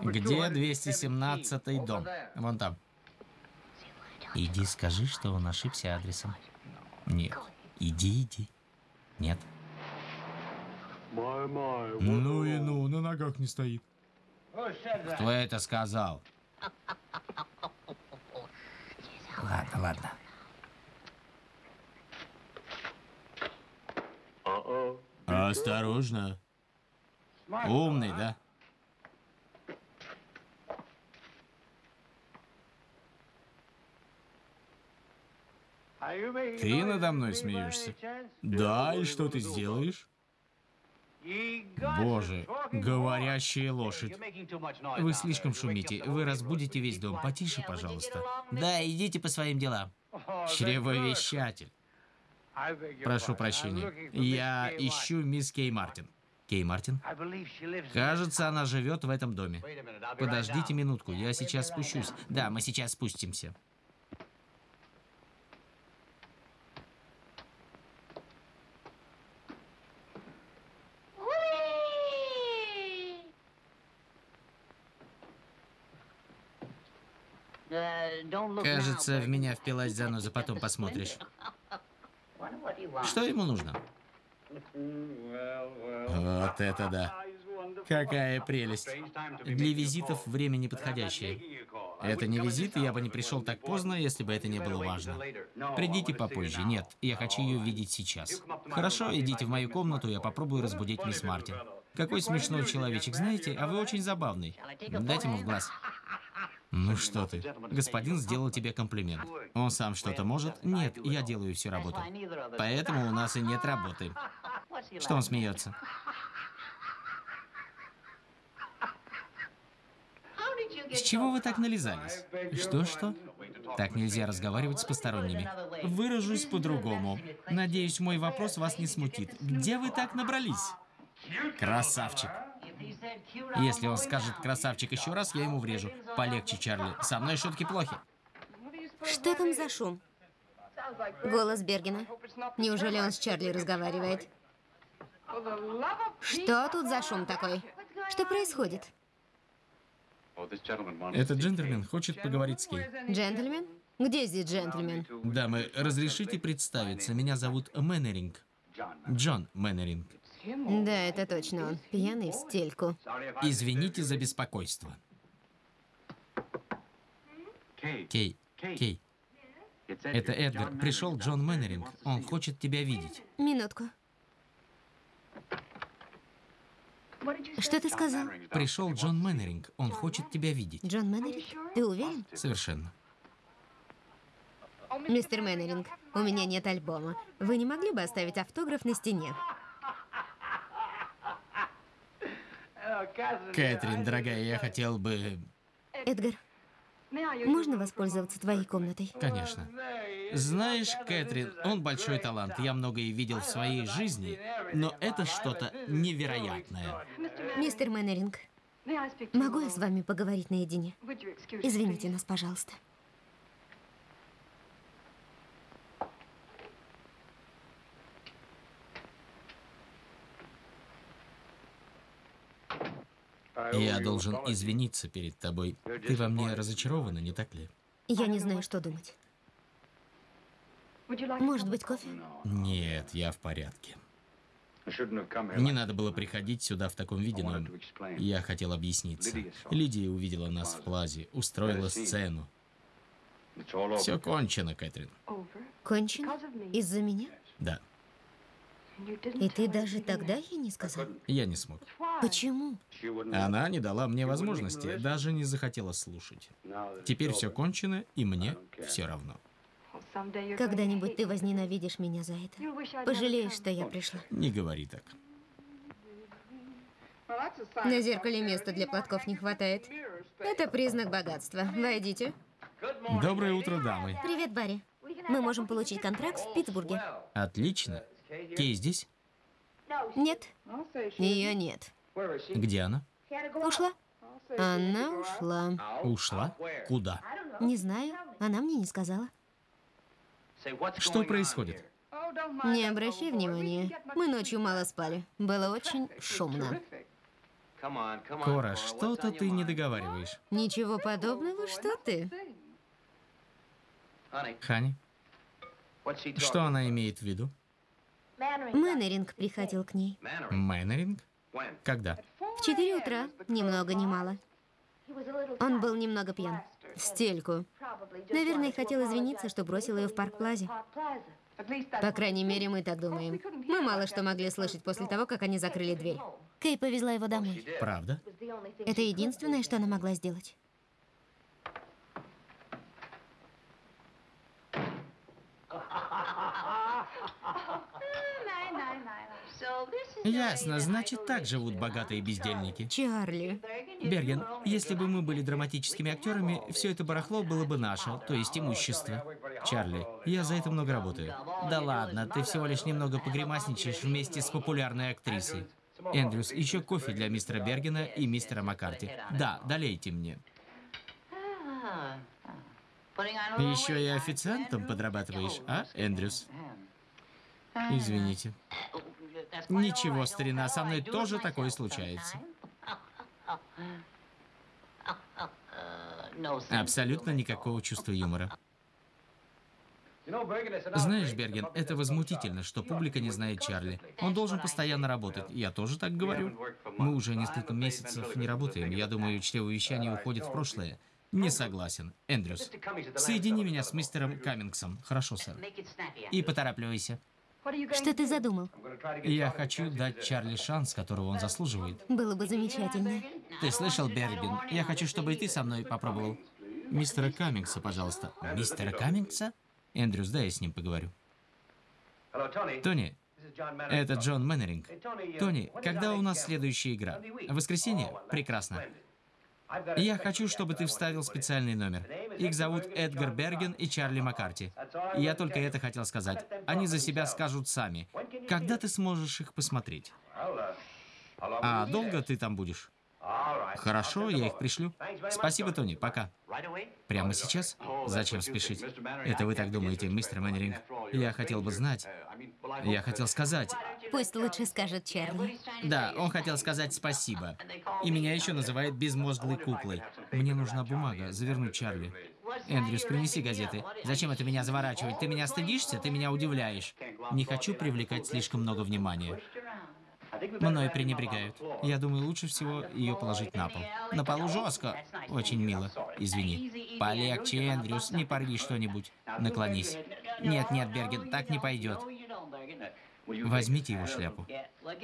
Где 217 дом? Вон там. Иди скажи, что он ошибся адресом. Нет. Иди, иди. Нет. Ну и ну, на ногах не стоит. Кто это сказал? Ладно, ладно. Осторожно. Умный, да? Ты надо мной смеешься? Да, и что ты сделаешь? Боже, говорящая лошадь. Вы слишком шумите. Вы разбудите весь дом. Потише, пожалуйста. Да, идите по своим делам. Чревовещатель. Прошу прощения. Я ищу мисс Кей Мартин. Кей Мартин? Кажется, она живет в этом доме. Подождите минутку, я сейчас спущусь. Да, мы сейчас спустимся. Кажется, в меня впилась заноза, потом посмотришь. Что ему нужно? Вот это да. Какая прелесть. Для визитов время неподходящее. Это не визит, и я бы не пришел так поздно, если бы это не было важно. Придите попозже. Нет, я хочу ее видеть сейчас. Хорошо, идите в мою комнату, я попробую разбудить мисс Мартин. Какой смешной человечек, знаете, а вы очень забавный. Дайте ему в глаз. Ну что ты, господин сделал тебе комплимент. Он сам что-то может? Нет, я делаю всю работу. Поэтому у нас и нет работы. Что он смеется? С чего вы так нализались? Что-что? Так нельзя разговаривать с посторонними. Выражусь по-другому. Надеюсь, мой вопрос вас не смутит. Где вы так набрались? Красавчик. Если он скажет «красавчик» еще раз, я ему врежу. Полегче, Чарли. Со мной шутки плохи. Что там за шум? Голос Бергена. Неужели он с Чарли разговаривает? Что тут за шум такой? Что происходит? Этот джентльмен хочет поговорить с Кей. Джентльмен? Где здесь джентльмен? Дамы, разрешите представиться. Меня зовут Мэннеринг. Джон Мэннеринг. Да, это точно он. Пьяный в стельку. Извините за беспокойство. Кей, Кей. Это Эдгар. Пришел Джон Мэннеринг. Он хочет тебя видеть. Минутку. Что ты сказал? Пришел Джон Мэннеринг. Он хочет тебя видеть. Джон Мэннеринг? Ты уверен? Совершенно. Мистер Мэннеринг, у меня нет альбома. Вы не могли бы оставить автограф на стене? Кэтрин, дорогая, я хотел бы... Эдгар, можно воспользоваться твоей комнатой? Конечно. Знаешь, Кэтрин, он большой талант. Я многое видел в своей жизни, но это что-то невероятное. Мистер Мэннеринг, могу я с вами поговорить наедине? Извините нас, пожалуйста. Я должен извиниться перед тобой. Ты во мне разочарована, не так ли? Я не знаю, что думать. Может быть, кофе? Нет, я в порядке. Не надо было приходить сюда в таком виде, но я хотел объясниться. Лидия увидела нас в плазе, устроила сцену. Все кончено, Кэтрин. Кончено? Из-за меня? Да, И ты даже тогда ей не сказал? я не смог. Почему? Она не дала мне возможности, даже не захотела слушать. Теперь все кончено, и мне все равно. Когда-нибудь ты возненавидишь меня за это. Пожалеешь, что я пришла. Не говори так. На зеркале места для платков не хватает. Это признак богатства. Войдите. Доброе утро, дамы. Привет, Барри. Мы можем получить контракт в Питтсбурге. Отлично. Кей здесь? Нет, ее нет. Где она? Ушла? Она ушла. Ушла? Куда? Не знаю, она мне не сказала. Что происходит? Не обращай внимания. Мы ночью мало спали. Было очень шумно. Кора, что-то ты не договариваешь. Ничего подобного, что ты? Хани, что она имеет в виду? Мэннеринг приходил к ней. Мэннеринг? Когда? В 4 утра, ни много ни мало. Он был немного пьян. Стельку. Наверное, хотел извиниться, что бросил ее в парк Плазе. По крайней мере, мы так думаем. Мы мало что могли слышать после того, как они закрыли дверь. Кей повезла его домой. Правда? Это единственное, что она могла сделать. Ясно, значит, так живут богатые бездельники. Чарли. Берген, если бы мы были драматическими актерами, все это барахло было бы наше, то есть имущество. Чарли, я за это много работаю. Да ладно, ты всего лишь немного погремасничаешь вместе с популярной актрисой. Эндрюс, еще кофе для мистера Бергена и мистера Маккарти. Да, долейте мне. Еще и официантом подрабатываешь, а, Эндрюс? Извините. Ничего, старина, со мной тоже такое случается. Абсолютно никакого чувства юмора. Знаешь, Берген, это возмутительно, что публика не знает Чарли. Он должен постоянно работать. Я тоже так говорю. Мы уже несколько месяцев не работаем. Я думаю, чревовещание уходит в прошлое. Не согласен. Эндрюс, соедини меня с мистером Каммингсом. Хорошо, сэр. И поторапливайся. Что ты задумал? Я хочу дать Чарли шанс, которого он заслуживает. Было бы замечательно. Ты слышал, Бербин? Я хочу, чтобы и ты со мной попробовал. Мистера Каммингса, пожалуйста. Мистера Каммингса? Эндрюс, дай я с ним поговорю. Тони, это Джон Мэннеринг. Тони, когда у нас следующая игра? В воскресенье? Прекрасно. Я хочу, чтобы ты вставил специальный номер. Их зовут Эдгар Берген и Чарли Маккарти. Я только это хотел сказать. Они за себя скажут сами. Когда ты сможешь их посмотреть? А долго ты там будешь? Хорошо, я их пришлю. Спасибо, Тони, пока. Прямо сейчас? Зачем спешить? Это вы так думаете, мистер Мэннеринг? Я хотел бы знать. Я хотел сказать. Пусть лучше скажет Чарли. Да, он хотел сказать спасибо. И меня еще называют безмозглой куклой. Мне нужна бумага, завернуть Чарли. Эндрюс, принеси газеты. Зачем это меня заворачивать? Ты меня стыдишься? Ты меня удивляешь. Не хочу привлекать слишком много внимания. Мною пренебрегают. Я думаю, лучше всего ее положить на пол. На полу жестко. Очень мило. Извини. Полегче, Эндрюс, не порви что-нибудь. Наклонись. Нет, нет, Берген, так не пойдет. Возьмите его шляпу.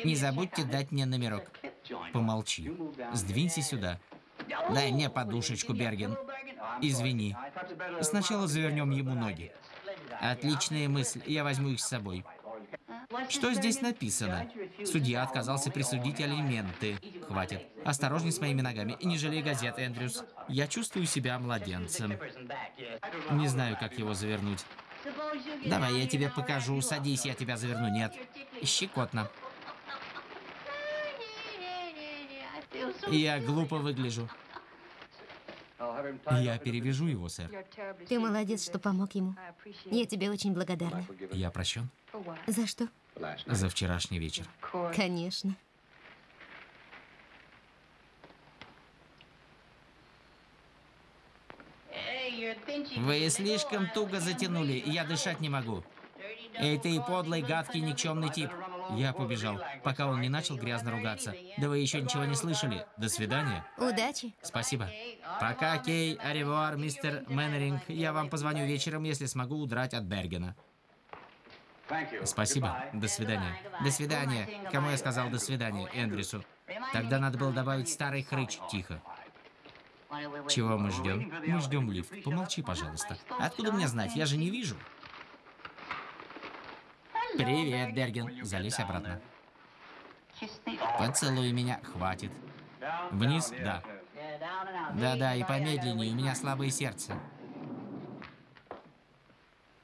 Не забудьте дать мне номерок. Помолчи. Сдвинься сюда. Дай мне подушечку, Берген. Извини. Сначала завернем ему ноги. Отличная мысль. Я возьму их с собой. Что здесь написано? Судья отказался присудить алименты. Хватит. Осторожней с моими ногами и не жалей газет, Эндрюс. Я чувствую себя младенцем. Не знаю, как его завернуть. Давай, я тебе покажу. Садись, я тебя заверну. Нет. Щекотно. Я глупо выгляжу. Я перевяжу его, сэр. Ты молодец, что помог ему. Я тебе очень благодарна. Я прощен За что? за вчерашний вечер. Конечно. Вы слишком туго затянули, я дышать не могу. Эй, ты подлый, гадкий, никчемный тип. Я побежал, пока он не начал грязно ругаться. Да вы еще ничего не слышали. До свидания. Удачи. Спасибо. Пока, Кей. Аревуар, мистер Мэннеринг. Я вам позвоню вечером, если смогу удрать от Бергена. Спасибо. До свидания. До свидания. Кому я сказал до свидания? Эндрюсу. Тогда надо было добавить старый хрыч. Тихо. Чего мы ждем? Мы ждем лифт. Помолчи, пожалуйста. Откуда мне знать? Я же не вижу. Привет, Берген. Залезь обратно. Поцелуй меня. Хватит. Вниз? Да. Да-да, и помедленнее. У меня слабое сердце.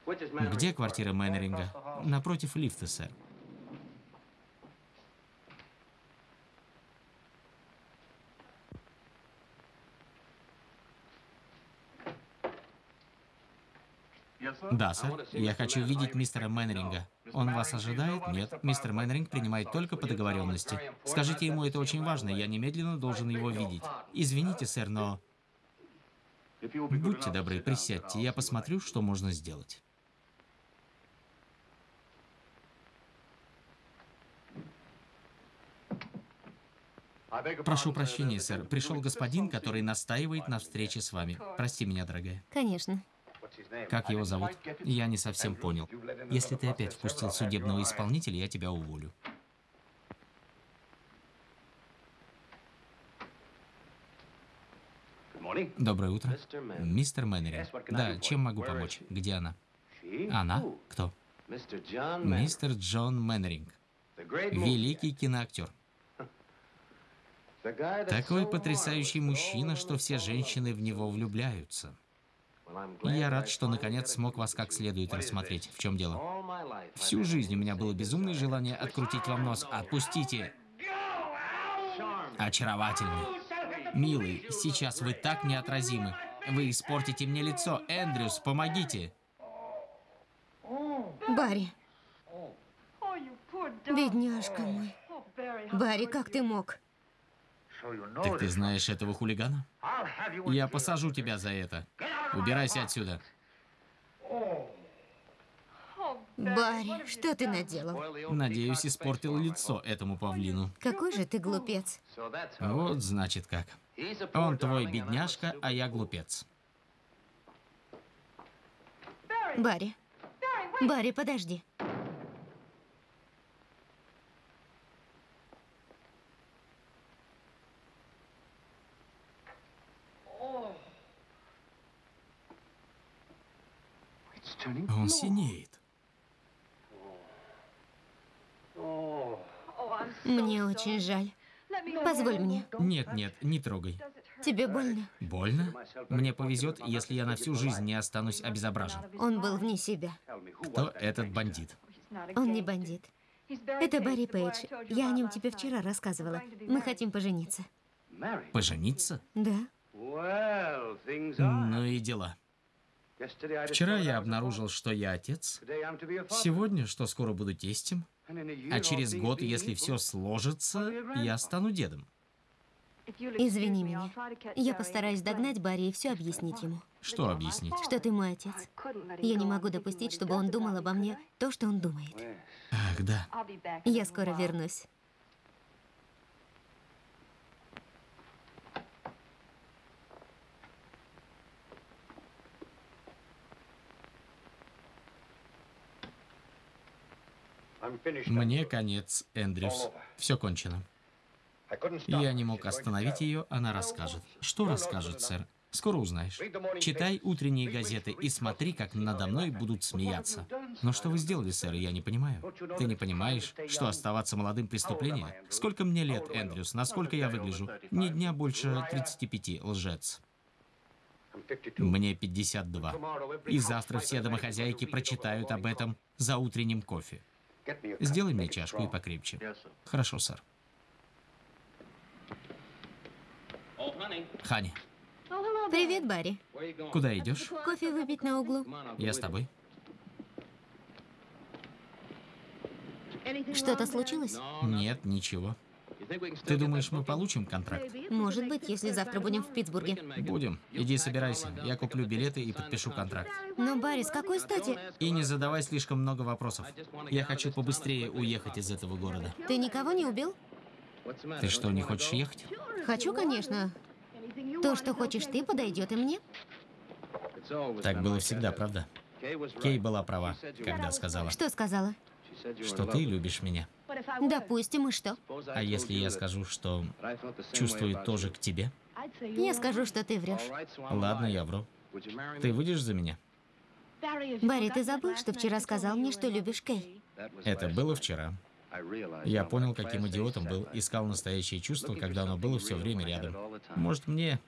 Где квартира Мэннеринга? Напротив лифта, сэр. Да, сэр. Я хочу видеть мистера Мэннеринга. Он вас ожидает? Нет. Мистер Мэннеринг принимает только по договоренности. Скажите ему, это очень важно. Я немедленно должен его видеть. Извините, сэр, но... Будьте добры, присядьте. Я посмотрю, что можно сделать. Прошу прощения, сэр. Пришел господин, который настаивает на встрече с вами. Прости меня, дорогая. Конечно. Как его зовут? Я не совсем понял. Если ты опять впустил судебного исполнителя, я тебя уволю. Доброе утро. Мистер Мэннери. Да, чем могу помочь? Где она? Она? Кто? Мистер Джон Мэннеринг. Великий киноактер. Такой потрясающий мужчина, что все женщины в него влюбляются. Я рад, что наконец смог вас как следует рассмотреть. В чем дело? Всю жизнь у меня было безумное желание открутить вам нос. Отпустите! Очаровательный. Милый, сейчас вы так неотразимы. Вы испортите мне лицо. Эндрюс, помогите. Барри. Бедняжка мой. Барри, как ты мог? Так ты знаешь этого хулигана? Я посажу тебя за это. Убирайся отсюда. Барри, что ты наделал? Надеюсь, испортил лицо этому павлину. Какой же ты глупец. Вот значит как. Он твой бедняжка, а я глупец. Барри. Барри, подожди. Он синеет. Мне очень жаль. Позволь мне. Нет, нет, не трогай. Тебе больно? Больно? Мне повезет, если я на всю жизнь не останусь обезображен. Он был вне себя. Кто этот бандит? Он не бандит. Это Барри Пейдж. Я о нем тебе вчера рассказывала. Мы хотим пожениться. Пожениться? Да. Ну и дела. Вчера я обнаружил, что я отец. Сегодня, что скоро буду тестем. А через год, если все сложится, я стану дедом. Извини меня. Я постараюсь догнать Барри и все объяснить ему. Что объяснить? Что ты мой отец. Я не могу допустить, чтобы он думал обо мне то, что он думает. Ах, да. Я скоро вернусь. Мне конец, Эндрюс. Все кончено. Я не мог остановить ее, она расскажет. Что расскажет, сэр? Скоро узнаешь. Читай утренние газеты и смотри, как надо мной будут смеяться. Но что вы сделали, сэр, я не понимаю. Ты не понимаешь, что оставаться молодым преступление? Сколько мне лет, Эндрюс? Насколько я выгляжу? Ни дня больше 35, лжец. Мне 52. И завтра все домохозяйки прочитают об этом за утренним кофе. Сделай мне чашку и покрепче. Хорошо, сэр. Хани, Привет, Барри. куда идешь? Кофе выпить на углу. Я с тобой. Что-то случилось? Нет, ничего. Ты думаешь, мы получим контракт? Может быть, если завтра будем в Питтсбурге. Будем. Иди собирайся. Я куплю билеты и подпишу контракт. Но, Барри, с какой стати? И не задавай слишком много вопросов. Я хочу побыстрее уехать из этого города. Ты никого не убил? Ты что, не хочешь ехать? Хочу, конечно. То, что хочешь ты, подойдет и мне. Так было всегда, правда? Кей была права, когда сказала, Что сказала? Что ты любишь меня. Допустим, и что? А если я скажу, что чувствую тоже к тебе? Я скажу, что ты врешь. Ладно, я вру. Ты выйдешь за меня? Барри, ты забыл, что вчера сказал мне, что любишь Кей? Это было вчера. Я понял, каким идиотом был, искал настоящее чувство, когда оно было все время рядом. Может, мне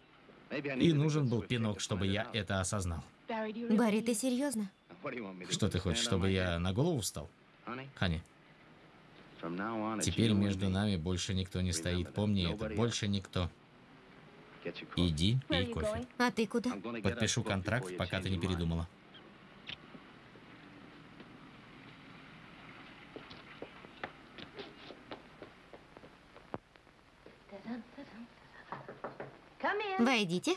и нужен был пинок, чтобы я это осознал. Барри, ты серьезно? Что ты хочешь, чтобы я на голову встал? Хани, теперь между нами больше никто не стоит. Помни это, больше никто. Иди, пей кофе. А ты куда? Подпишу контракт, пока ты не передумала. Войдите.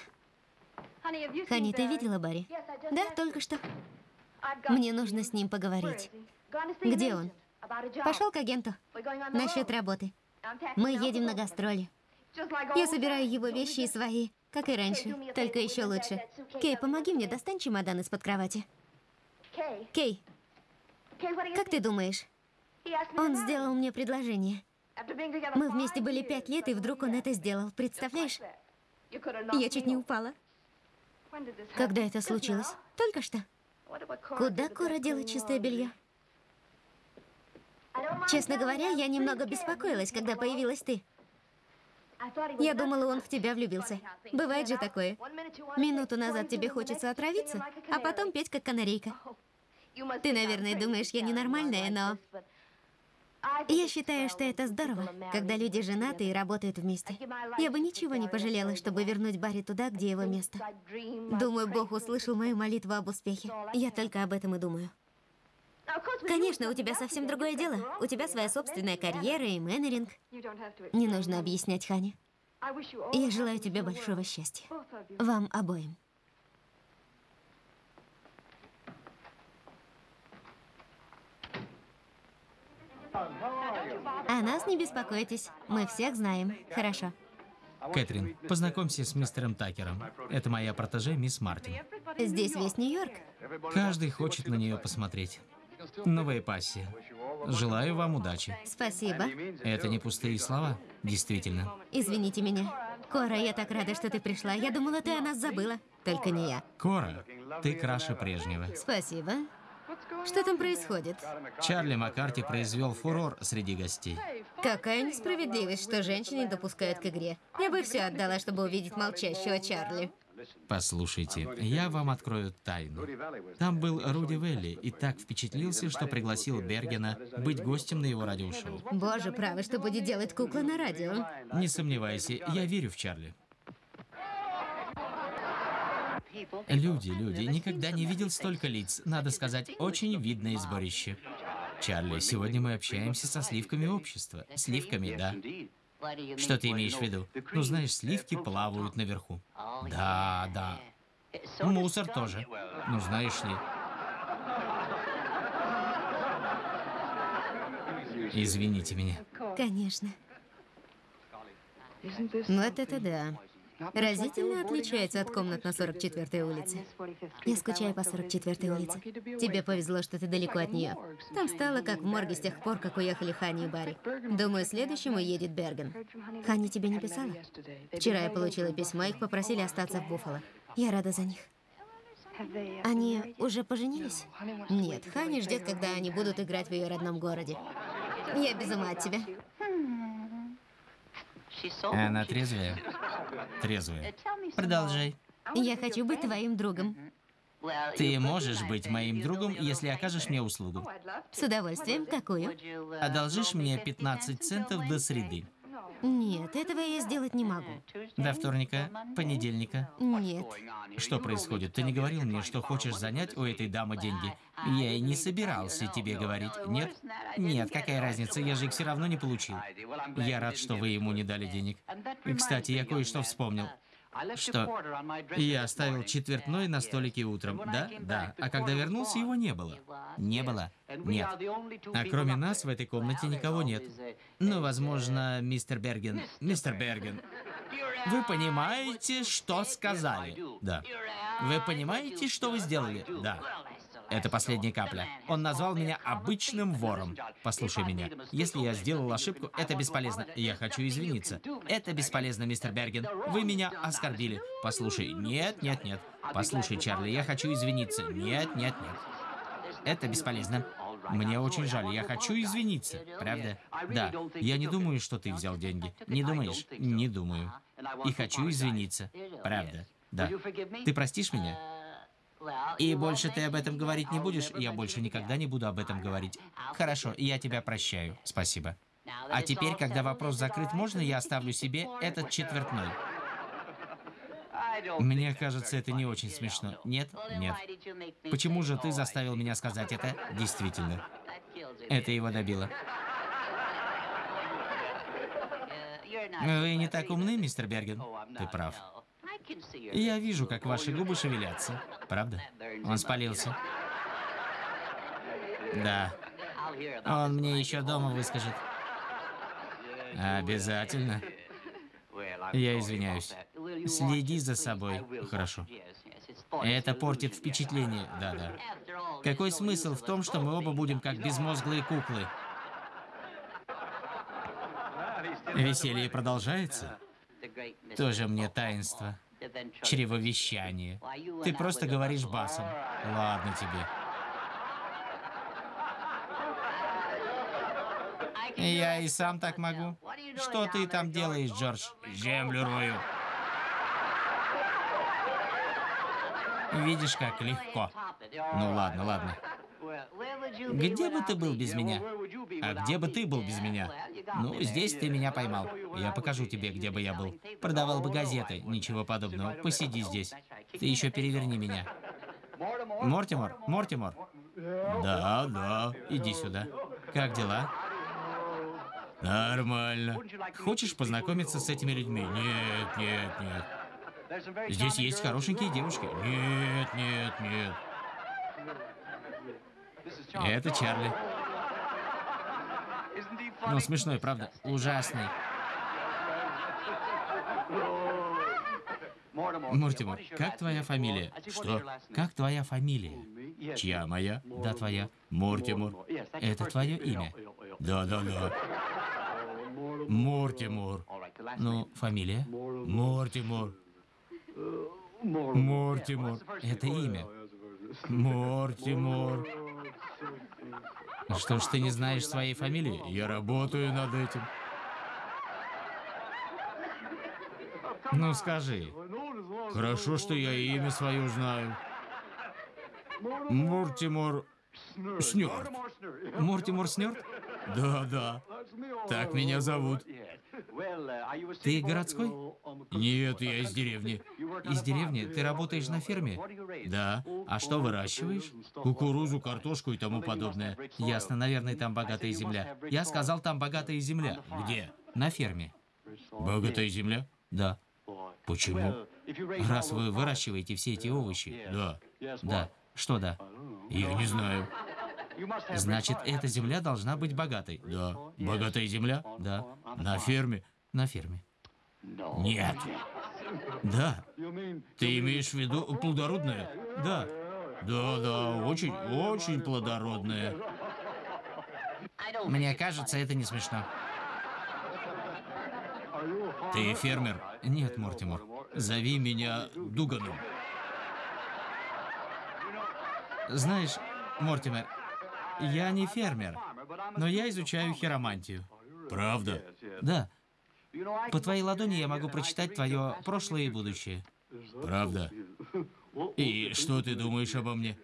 Хани, ты видела Барри? Да, только что. Мне нужно с ним поговорить. Где он? Пошел к агенту. Насчет работы. Мы едем на гастроли. Я собираю его вещи и свои, как и раньше, только еще лучше. Кей, помоги мне, достань чемодан из-под кровати. Кей, как ты думаешь? Он сделал мне предложение. Мы вместе были пять лет, и вдруг он это сделал. Представляешь? Я чуть не упала. Когда это случилось? Только что. Куда Кора делает чистое белье? Честно говоря, я немного беспокоилась, когда появилась ты. Я думала, он в тебя влюбился. Бывает же такое. Минуту назад тебе хочется отравиться, а потом петь как канарейка. Ты, наверное, думаешь, я ненормальная, но... Я считаю, что это здорово, когда люди женаты и работают вместе. Я бы ничего не пожалела, чтобы вернуть Барри туда, где его место. Думаю, Бог услышал мою молитву об успехе. Я только об этом и думаю. Конечно, у тебя совсем другое дело. У тебя своя собственная карьера и менеджинг. Не нужно объяснять, Хани. Я желаю тебе большого счастья. Вам обоим. О нас не беспокойтесь. Мы всех знаем. Хорошо. Кэтрин, познакомься с мистером Такером. Это моя протеже, мисс Мартин. Здесь весь Нью-Йорк. Каждый хочет на нее посмотреть. Новая пассия. Желаю вам удачи. Спасибо. Это не пустые слова, действительно. Извините меня. Кора, я так рада, что ты пришла. Я думала, ты о нас забыла. Только не я. Кора, ты краше прежнего. Спасибо. Что там происходит? Чарли Маккарти произвел фурор среди гостей. Какая несправедливость, что женщины допускают к игре. Я бы все отдала, чтобы увидеть молчащего Чарли. Послушайте, я вам открою тайну. Там был Руди Велли и так впечатлился, что пригласил Бергена быть гостем на его радиошоу. Боже, право, что будет делать кукла на радио? Не сомневайся, я верю в Чарли. Люди, люди, никогда не видел столько лиц. Надо сказать, очень видное сборище. Чарли, сегодня мы общаемся со сливками общества. Сливками, да. Что ты имеешь в виду? Ну, знаешь, сливки плавают наверху. Да, да. Мусор тоже. Ну, знаешь ли. Извините меня. Конечно. Ну, вот это да. Разительно отличается от комнат на 44-й улице. Я скучаю по 44-й улице. Тебе повезло, что ты далеко от нее. Там стало как в морге с тех пор, как уехали Хани и Барри. Думаю, следующим уедет Берген. Хани тебе не писала? Вчера я получила письмо, их попросили остаться в Буффало. Я рада за них. Они уже поженились? Нет, Хани ждет, когда они будут играть в ее родном городе. Я без ума от тебя. Она трезвая? Трезвая. Продолжай. Я хочу быть твоим другом. Ты можешь быть моим другом, если окажешь мне услугу. С удовольствием. Какую? Одолжишь мне 15 центов до среды. Нет, этого я сделать не могу. До вторника, понедельника. Нет. Что происходит? Ты не говорил мне, что хочешь занять у этой дамы деньги? Я и не собирался тебе говорить. Нет? Нет, какая разница, я же их все равно не получил. Я рад, что вы ему не дали денег. И, кстати, я кое-что вспомнил. Что? Я оставил четвертной на столике утром, да? Да. А когда вернулся, его не было. Не было? Нет. А кроме нас в этой комнате никого нет. Ну, возможно, мистер Берген. Мистер Берген. Вы понимаете, что сказали? Да. Вы понимаете, что вы сделали? Да. Это последняя капля. Он назвал меня обычным вором. Послушай меня. Если я сделал ошибку, это бесполезно. Я хочу извиниться. Это бесполезно, мистер Берген. Вы меня оскорбили. Послушай, нет, нет, нет. Послушай, Чарли, я хочу извиниться. Нет, нет, нет. Это бесполезно. Мне очень жаль, я хочу извиниться, правда? Да, я не думаю, что ты взял деньги. Не думаешь? Не думаю. И хочу извиниться, правда? Да. Ты простишь меня? И больше ты об этом говорить не будешь? Я больше никогда не буду об этом говорить. Хорошо, я тебя прощаю. Спасибо. А теперь, когда вопрос закрыт, можно я оставлю себе этот четвертной? Мне кажется, это не очень смешно. Нет? Нет. Почему же ты заставил меня сказать это? Действительно. Это его добило. Вы не так умны, мистер Берген? Ты прав. Я вижу, как ваши губы шевелятся. Правда? Он спалился. Да. Он мне еще дома выскажет. Обязательно. Я извиняюсь. Следи за собой. Хорошо. Это портит впечатление. Да-да. Какой смысл в том, что мы оба будем как безмозглые куклы? Веселье продолжается? Тоже мне таинство. Чревовещание. Ты просто говоришь басом. Ладно тебе. Я и сам так могу. Что ты там делаешь, Джордж? Землю рою. Видишь, как легко. Ну ладно, ладно. Где бы ты был без меня? А где бы ты был без меня? Ну, здесь ты меня поймал. Я покажу тебе, где бы я был. Продавал бы газеты. Ничего подобного. Посиди здесь. Ты еще переверни меня. Мортимор, Мортимор. Да, да. Иди сюда. Как дела? Нормально. Хочешь познакомиться с этими людьми? Нет, нет, нет. Здесь есть хорошенькие девушки. Нет, нет, нет. Это Чарли. Ну, смешной, правда? Ужасный. Мортимор, как твоя фамилия? Что? Как твоя фамилия? Чья моя? Да, твоя. Мортимор. Это твое имя? Да, да, да. Мортимор. Ну, фамилия? Мортимор. Мортимор. Это имя. Мортимор. Что ж ты не знаешь своей фамилии? Я работаю над этим. Ну скажи. Хорошо, что я имя свое знаю. Мортимор Снёрд. Мортимор Снёрд? Да, да. Так меня зовут. Ты городской? Нет, я из деревни. Из деревни? Ты работаешь на ферме? Да. А что выращиваешь? Кукурузу, картошку и тому подобное. Ясно, наверное, там богатая земля. Я сказал, там богатая земля. Где? На ферме. Богатая земля? Да. Почему? Раз вы выращиваете все эти овощи. Да. Да. Что да? Я не знаю. Значит, эта земля должна быть богатой. Да. Богатая земля? Да. На ферме? На ферме. Нет. Да. Ты имеешь в виду плодородная? Да. Да, да, очень, очень плодородная. Мне кажется, это не смешно. Ты фермер? Нет, Мортимор. Зови меня Дуганом. Знаешь, Мортимер, я не фермер, но я изучаю хиромантию. Правда? Да. По твоей ладони я могу прочитать твое прошлое и будущее. Правда? И что ты думаешь обо мне?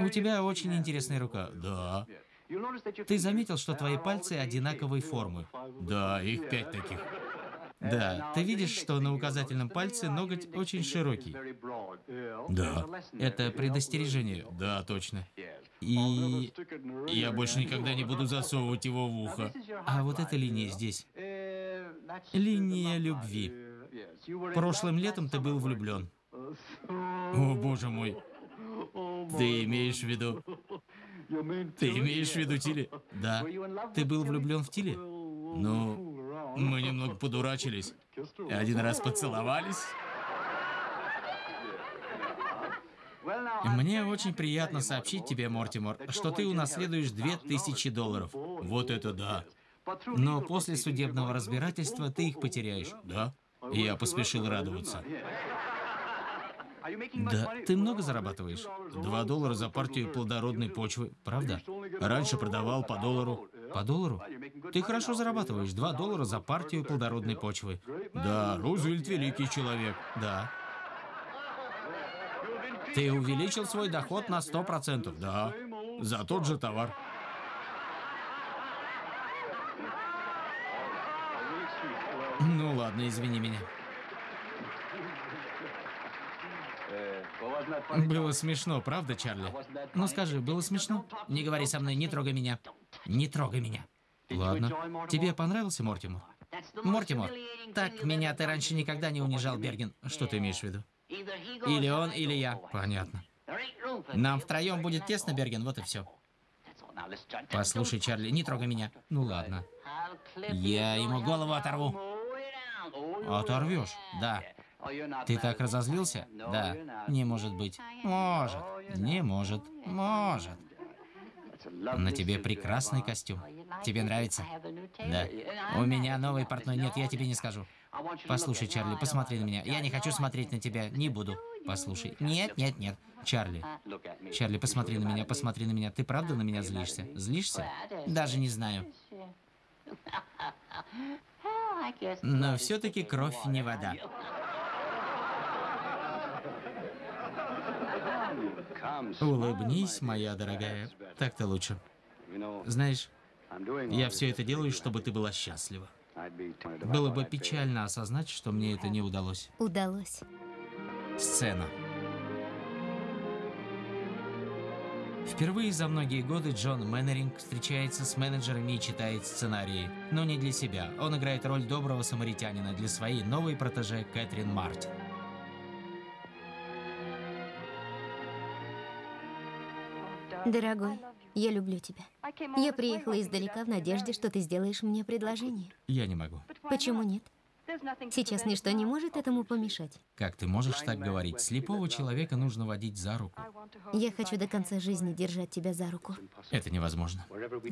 У тебя очень интересная рука. Да. Ты заметил, что твои пальцы одинаковой формы? Да, их пять таких. Да, ты видишь, что на указательном пальце ноготь очень широкий. Да, это предостережение. Да, точно. И я больше никогда не буду засовывать его в ухо. А вот эта линия здесь. Линия любви. Прошлым летом ты был влюблен. О, боже мой. Ты имеешь в виду... Ты имеешь в виду Тилли? Да. Ты был влюблен в Тилли? Ну, мы немного подурачились. Один раз поцеловались. Мне очень приятно сообщить тебе, Мортимор, что ты унаследуешь 2000 долларов. Вот это да. Но после судебного разбирательства ты их потеряешь. Да? Я поспешил радоваться. Да, ты много зарабатываешь? Два доллара за партию плодородной почвы, правда? Раньше продавал по доллару. По доллару? Ты хорошо зарабатываешь. Два доллара за партию плодородной почвы. Да, Рузвельт великий человек. Да. Ты увеличил свой доход на сто процентов. Да. За тот же товар. Ну ладно, извини меня. Было смешно, правда, Чарли? Ну скажи, было смешно? Не говори со мной, не трогай меня. Не трогай меня. Ладно. Тебе понравился Мортимор? Мортимор, так меня ты раньше никогда не унижал, Берген. Что ты имеешь в виду? Или он, или я. Понятно. Нам втроем будет тесно, Берген, вот и все. Послушай, Чарли, не трогай меня. Ну ладно. Я ему голову оторву. Оторвешь? Да. Ты так разозлился? Да. Не может быть. Может. Не может. Может. На тебе прекрасный костюм. Тебе нравится? Да. У меня новый портной. Нет, я тебе не скажу. Послушай, Чарли, посмотри на меня. Я не хочу смотреть на тебя. Не буду. Послушай. Нет, нет, нет. Чарли. Чарли, посмотри на меня, посмотри на меня. Ты правда на меня злишься? Злишься? Даже не знаю. Но все-таки кровь не вода. Улыбнись, моя дорогая. Так-то лучше. Знаешь, я все это делаю, чтобы ты была счастлива. Было бы печально осознать, что мне это не удалось. Удалось. Сцена. Впервые за многие годы Джон Мэннеринг встречается с менеджерами и читает сценарии. Но не для себя. Он играет роль доброго самаритянина для своей новой протеже Кэтрин Мартин. Дорогой, я люблю тебя. Я приехала издалека в надежде, что ты сделаешь мне предложение. Я не могу. Почему нет? Сейчас ничто не может этому помешать. Как ты можешь так говорить? Слепого человека нужно водить за руку. Я хочу до конца жизни держать тебя за руку. Это невозможно.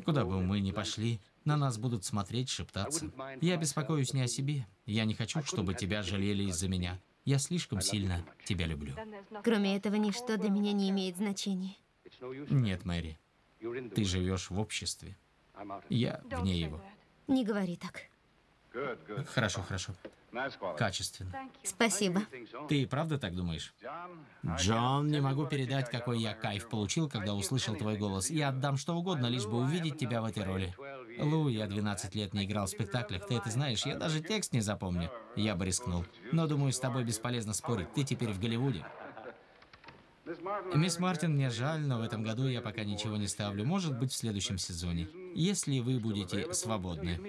Куда бы мы ни пошли, на нас будут смотреть, шептаться. Я беспокоюсь не о себе. Я не хочу, чтобы тебя жалели из-за меня. Я слишком сильно тебя люблю. Кроме этого, ничто для меня не имеет значения. Нет, Мэри. Ты живешь в обществе. Я вне его. Не говори так. Хорошо, хорошо. Качественно. Спасибо. Ты правда так думаешь? Джон, не могу передать, какой я кайф получил, когда услышал твой голос. Я отдам что угодно, лишь бы увидеть тебя в этой роли. Лу, я 12 лет не играл в спектаклях, ты это знаешь, я даже текст не запомню. Я бы рискнул. Но думаю, с тобой бесполезно спорить, ты теперь в Голливуде. Мисс Мартин, мне жаль, но в этом году я пока ничего не ставлю. Может быть, в следующем сезоне. Если вы будете свободны.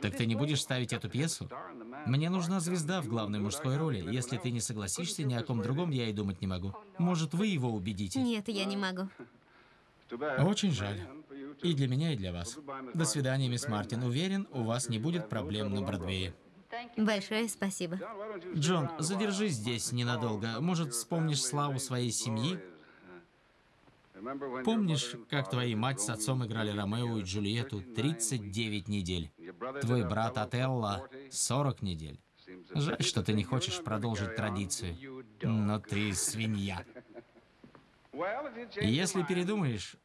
Так ты не будешь ставить эту пьесу? Мне нужна звезда в главной мужской роли. Если ты не согласишься, ни о ком другом я и думать не могу. Может, вы его убедите? Нет, я не могу. Очень жаль. И для меня, и для вас. До свидания, мисс Мартин. Уверен, у вас не будет проблем на Бродвее. Большое спасибо. Джон, задержись здесь ненадолго. Может, вспомнишь славу своей семьи? Помнишь, как твои мать с отцом играли Ромео и Джульетту 39 недель? Твой брат Отелло 40 недель. Жаль, что ты не хочешь продолжить традицию. Но ты свинья. Если передумаешь,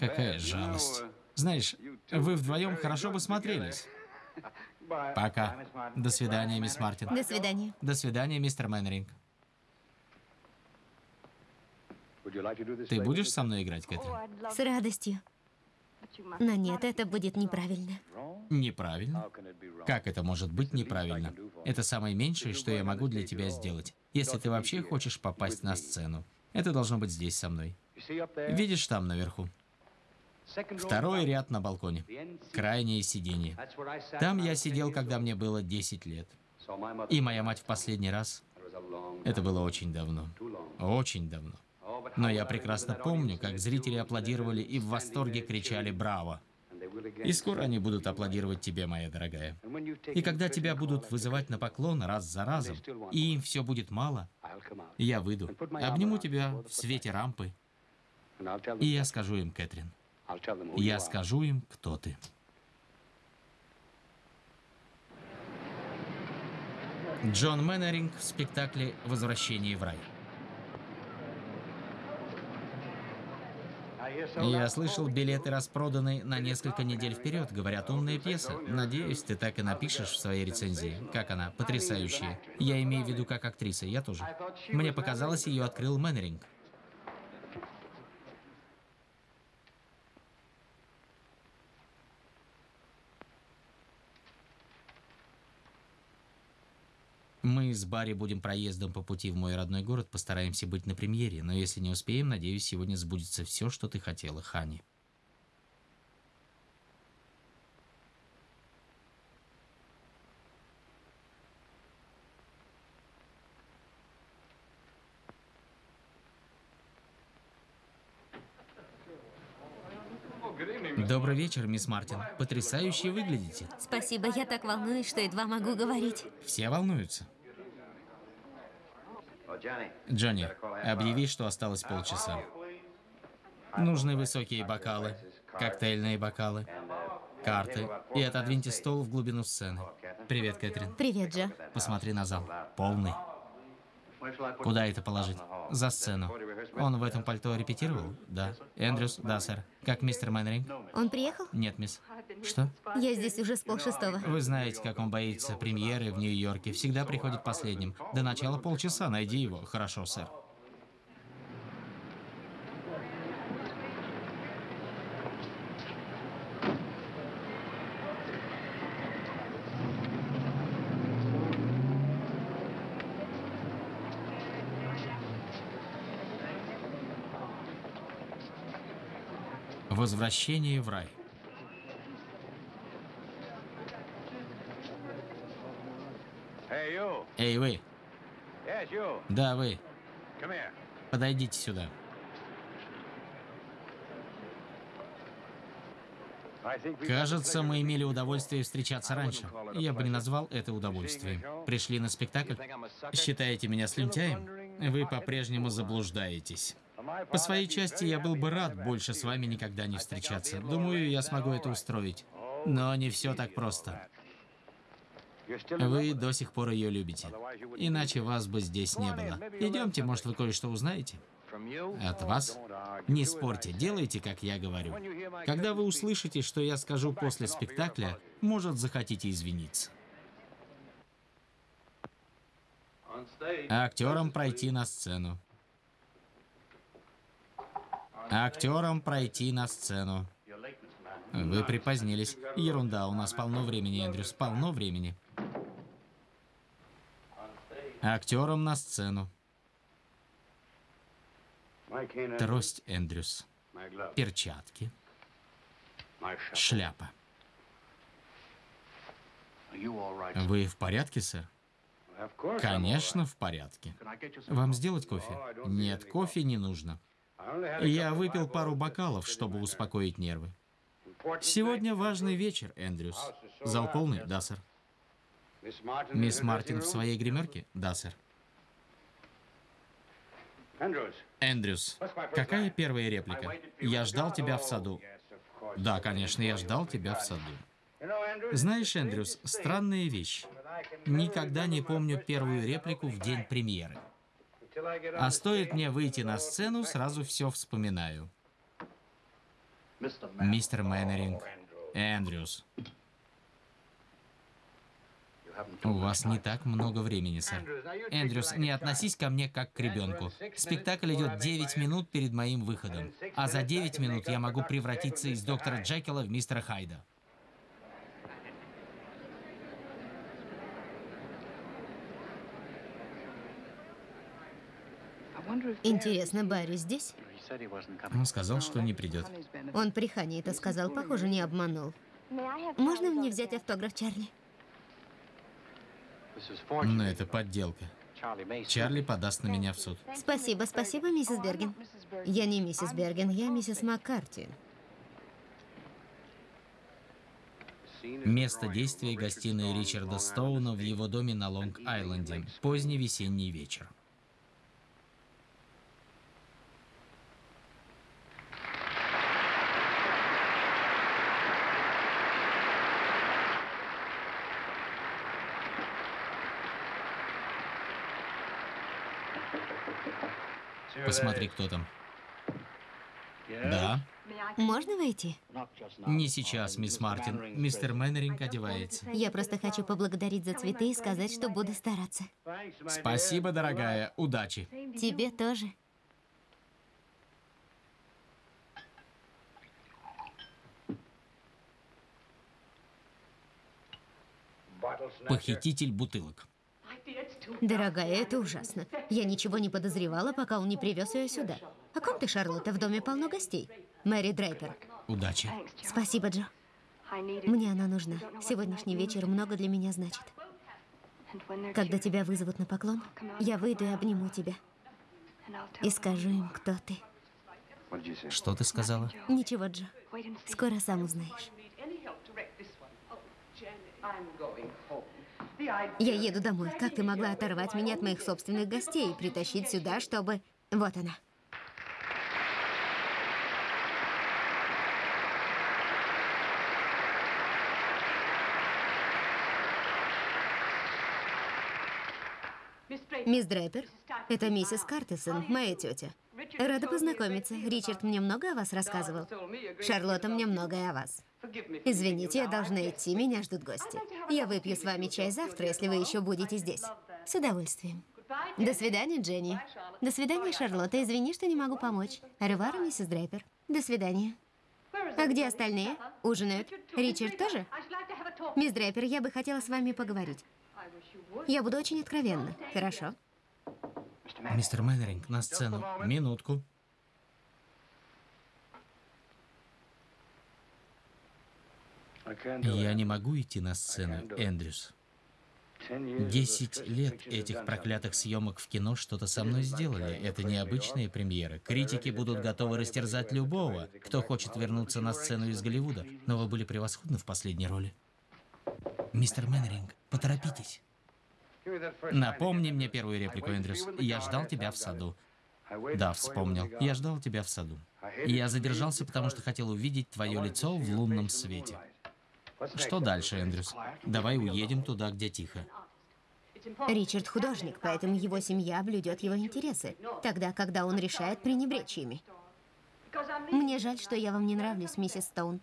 какая жалость. Знаешь, вы вдвоем хорошо бы смотрелись. Пока. До свидания, мисс Мартин. До свидания. До свидания, мистер Мэннеринг. Ты будешь со мной играть, Кэтрин? С радостью. Но нет, это будет неправильно. Неправильно? Как это может быть неправильно? Это самое меньшее, что я могу для тебя сделать, если ты вообще хочешь попасть на сцену. Это должно быть здесь со мной. Видишь там наверху? Второй ряд на балконе. Крайнее сиденье. Там я сидел, когда мне было 10 лет. И моя мать в последний раз. Это было очень давно. Очень давно. Но я прекрасно помню, как зрители аплодировали и в восторге кричали «Браво!». И скоро они будут аплодировать тебе, моя дорогая. И когда тебя будут вызывать на поклон раз за разом, и им все будет мало, я выйду, обниму тебя в свете рампы, и я скажу им, Кэтрин, я скажу им, кто ты. Джон Мэннеринг в спектакле «Возвращение в рай». Я слышал, билеты распроданы на несколько недель вперед. Говорят, умная пьеса. Надеюсь, ты так и напишешь в своей рецензии. Как она? Потрясающая. Я имею в виду как актриса, я тоже. Мне показалось, ее открыл Мэннеринг. Мы с Барри будем проездом по пути в мой родной город, постараемся быть на премьере, но если не успеем, надеюсь, сегодня сбудется все, что ты хотела, Хани. Добрый вечер, мисс Мартин. Потрясающе выглядите. Спасибо, я так волнуюсь, что едва могу говорить. Все волнуются. Джонни, объяви, что осталось полчаса. Нужны высокие бокалы, коктейльные бокалы, карты. И отодвиньте стол в глубину сцены. Привет, Кэтрин. Привет, Джо. Посмотри на зал. Полный. Куда это положить? За сцену. Он в этом пальто репетировал? Да. Эндрюс? Да, сэр. Как мистер Мэннеринг? Он приехал? Нет, мисс. Что? Я здесь уже с полшестого. Вы знаете, как он боится премьеры в Нью-Йорке. Всегда приходит последним. До начала полчаса. Найди его. Хорошо, сэр. Возвращение в рай. Эй, вы. Да, вы. Подойдите сюда. Кажется, мы имели удовольствие встречаться раньше. Я бы не назвал это удовольствием. Пришли на спектакль? Считаете меня слюнтяем? Вы по-прежнему заблуждаетесь. По своей части я был бы рад больше с вами никогда не встречаться. Думаю, я смогу это устроить. Но не все так просто. Вы до сих пор ее любите. Иначе вас бы здесь не было. Идемте, может, вы кое-что узнаете? От вас? Не спорьте, делайте, как я говорю. Когда вы услышите, что я скажу после спектакля, может, захотите извиниться. Актерам пройти на сцену. Актерам пройти на сцену. Вы припозднились. Ерунда, у нас полно времени, Эндрюс, полно времени. Актерам на сцену. Трость, Эндрюс. Перчатки. Шляпа. Вы в порядке, сэр? Конечно, в порядке. Вам сделать кофе? Нет, кофе не нужно. Я выпил пару бокалов, чтобы успокоить нервы. Сегодня важный вечер, Эндрюс. Зал полный? Да, сэр. Мисс Мартин в своей гримерке? Да, сэр. Эндрюс, какая первая реплика? Я ждал тебя в саду. Да, конечно, я ждал тебя в саду. Знаешь, Эндрюс, странная вещь. Никогда не помню первую реплику в день премьеры. А стоит мне выйти на сцену, сразу все вспоминаю. Мистер Мэннеринг, Эндрюс. У вас не так много времени, сэр. Эндрюс, не относись ко мне как к ребенку. Спектакль идет 9 минут перед моим выходом. А за 9 минут я могу превратиться из доктора Джекила в мистера Хайда. Интересно, Барри здесь? Он сказал, что не придет. Он при Хане это сказал, похоже, не обманул. Можно мне взять автограф, Чарли? Но это подделка. Чарли подаст на меня в суд. Спасибо, спасибо, миссис Берген. Я не миссис Берген, я миссис Маккарти. Место действия – гостиная Ричарда Стоуна в его доме на Лонг-Айленде. Поздний весенний вечер. Посмотри, кто там. Да? Можно войти? Не сейчас, мисс Мартин. Мистер Мэннеринг одевается. Я просто хочу поблагодарить за цветы и сказать, что буду стараться. Спасибо, дорогая. Удачи. Тебе тоже. Похититель бутылок. Дорогая, это ужасно. Я ничего не подозревала, пока он не привез ее сюда. О ком ты, Шарлотта? В доме полно гостей. Мэри Дрейпер. Удачи. Спасибо, Джо. Мне она нужна. Сегодняшний вечер много для меня значит. Когда тебя вызовут на поклон, я выйду и обниму тебя. И скажу им, кто ты. Что ты сказала? Ничего, Джо. Скоро сам узнаешь. Я еду домой. Как ты могла оторвать меня от моих собственных гостей и притащить сюда, чтобы... Вот она. Мисс Драйпер, это миссис Картисон, моя тетя. Рада познакомиться. Ричард мне много о вас рассказывал. Шарлотта мне многое о вас. Извините, я должна идти, меня ждут гости. Я выпью с вами чай завтра, если вы еще будете здесь. С удовольствием. До свидания, Дженни. До свидания, Шарлотта. Извини, что не могу помочь. Ревара, миссис Дрейпер. До свидания. А где остальные? Ужинают. Ричард тоже? Мисс Дрейпер, я бы хотела с вами поговорить. Я буду очень откровенна. Хорошо? Мистер Мэннеринг, на сцену. Минутку. Я не могу идти на сцену, Эндрюс. Десять лет этих проклятых съемок в кино что-то со мной сделали. Это необычная премьера. Критики будут готовы растерзать любого, кто хочет вернуться на сцену из Голливуда. Но вы были превосходны в последней роли. Мистер Мэннеринг, поторопитесь. Напомни мне первую реплику, Эндрюс. Я ждал тебя в саду. Да, вспомнил. Я ждал тебя в саду. Я задержался, потому что хотел увидеть твое лицо в лунном свете. Что дальше, Эндрюс? Давай уедем туда, где тихо. Ричард художник, поэтому его семья блюдет его интересы, тогда, когда он решает пренебречь ими. Мне жаль, что я вам не нравлюсь, миссис Стоун.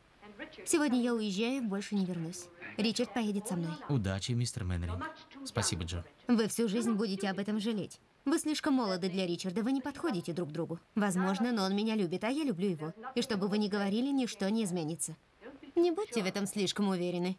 Сегодня я уезжаю и больше не вернусь. Ричард поедет со мной. Удачи, мистер Мэннеринг. Спасибо, Джо. Вы всю жизнь будете об этом жалеть. Вы слишком молоды для Ричарда, вы не подходите друг другу. Возможно, но он меня любит, а я люблю его. И чтобы вы ни говорили, ничто не изменится. Не будьте в этом слишком уверены.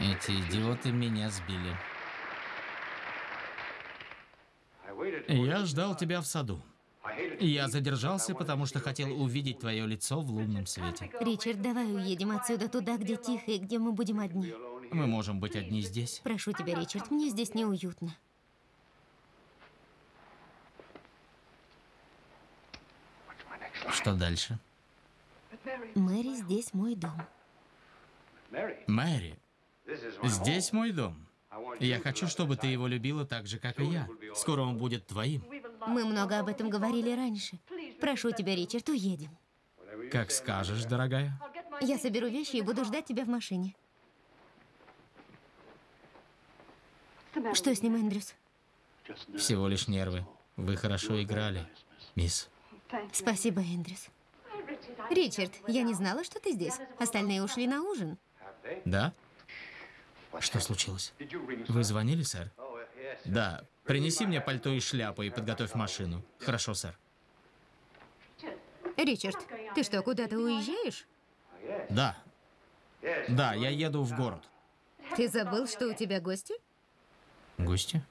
Эти идиоты меня сбили. Я ждал тебя в саду. Я задержался, потому что хотел увидеть твое лицо в лунном свете. Ричард, давай уедем отсюда туда, где тихо и где мы будем одни. Мы можем быть одни здесь. Прошу тебя, Ричард, мне здесь неуютно. Что дальше? Мэри, здесь мой дом. Мэри, здесь мой дом. Я хочу, чтобы ты его любила так же, как и я. Скоро он будет твоим. Мы много об этом говорили раньше. Прошу тебя, Ричард, уедем. Как скажешь, дорогая. Я соберу вещи и буду ждать тебя в машине. Что с ним, Эндрюс? Всего лишь нервы. Вы хорошо играли, мисс. Спасибо, Эндрюс. Ричард, я не знала, что ты здесь. Остальные ушли на ужин. Да? Что случилось? Вы звонили, сэр? Да. Принеси мне пальто и шляпу и подготовь машину. Хорошо, сэр. Ричард, ты что, куда-то уезжаешь? Да. Да, я еду в город. Ты забыл, что у тебя гости? Гости?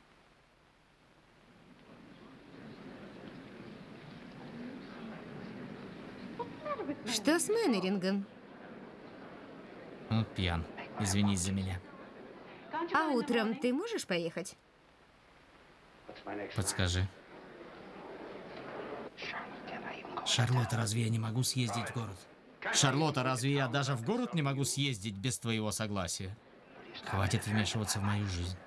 Что с Мэннерингом? Он пьян. Извинись за меня. А утром ты можешь поехать? Подскажи. Шарлотта, разве я не могу съездить в город? Шарлотта, разве я даже в город не могу съездить без твоего согласия? Хватит вмешиваться в мою жизнь.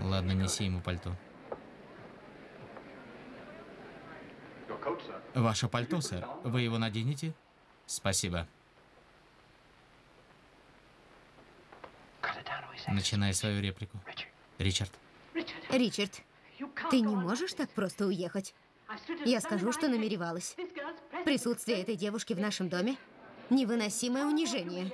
Ладно, неси ему пальто. Ваше пальто, сэр. Вы его наденете? Спасибо. Начинай свою реплику. Ричард. Ричард, ты не можешь так просто уехать. Я скажу, что намеревалась. Присутствие этой девушки в нашем доме – невыносимое унижение.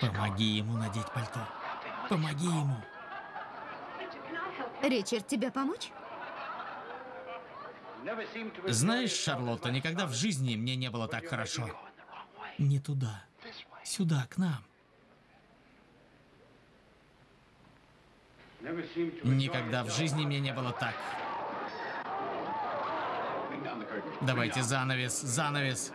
Помоги ему надеть пальто. Помоги ему. Ричард, тебе помочь? Знаешь, Шарлотта, никогда в жизни мне не было так хорошо. Не туда. Сюда, к нам. Никогда в жизни мне не было так. Давайте занавес, занавес.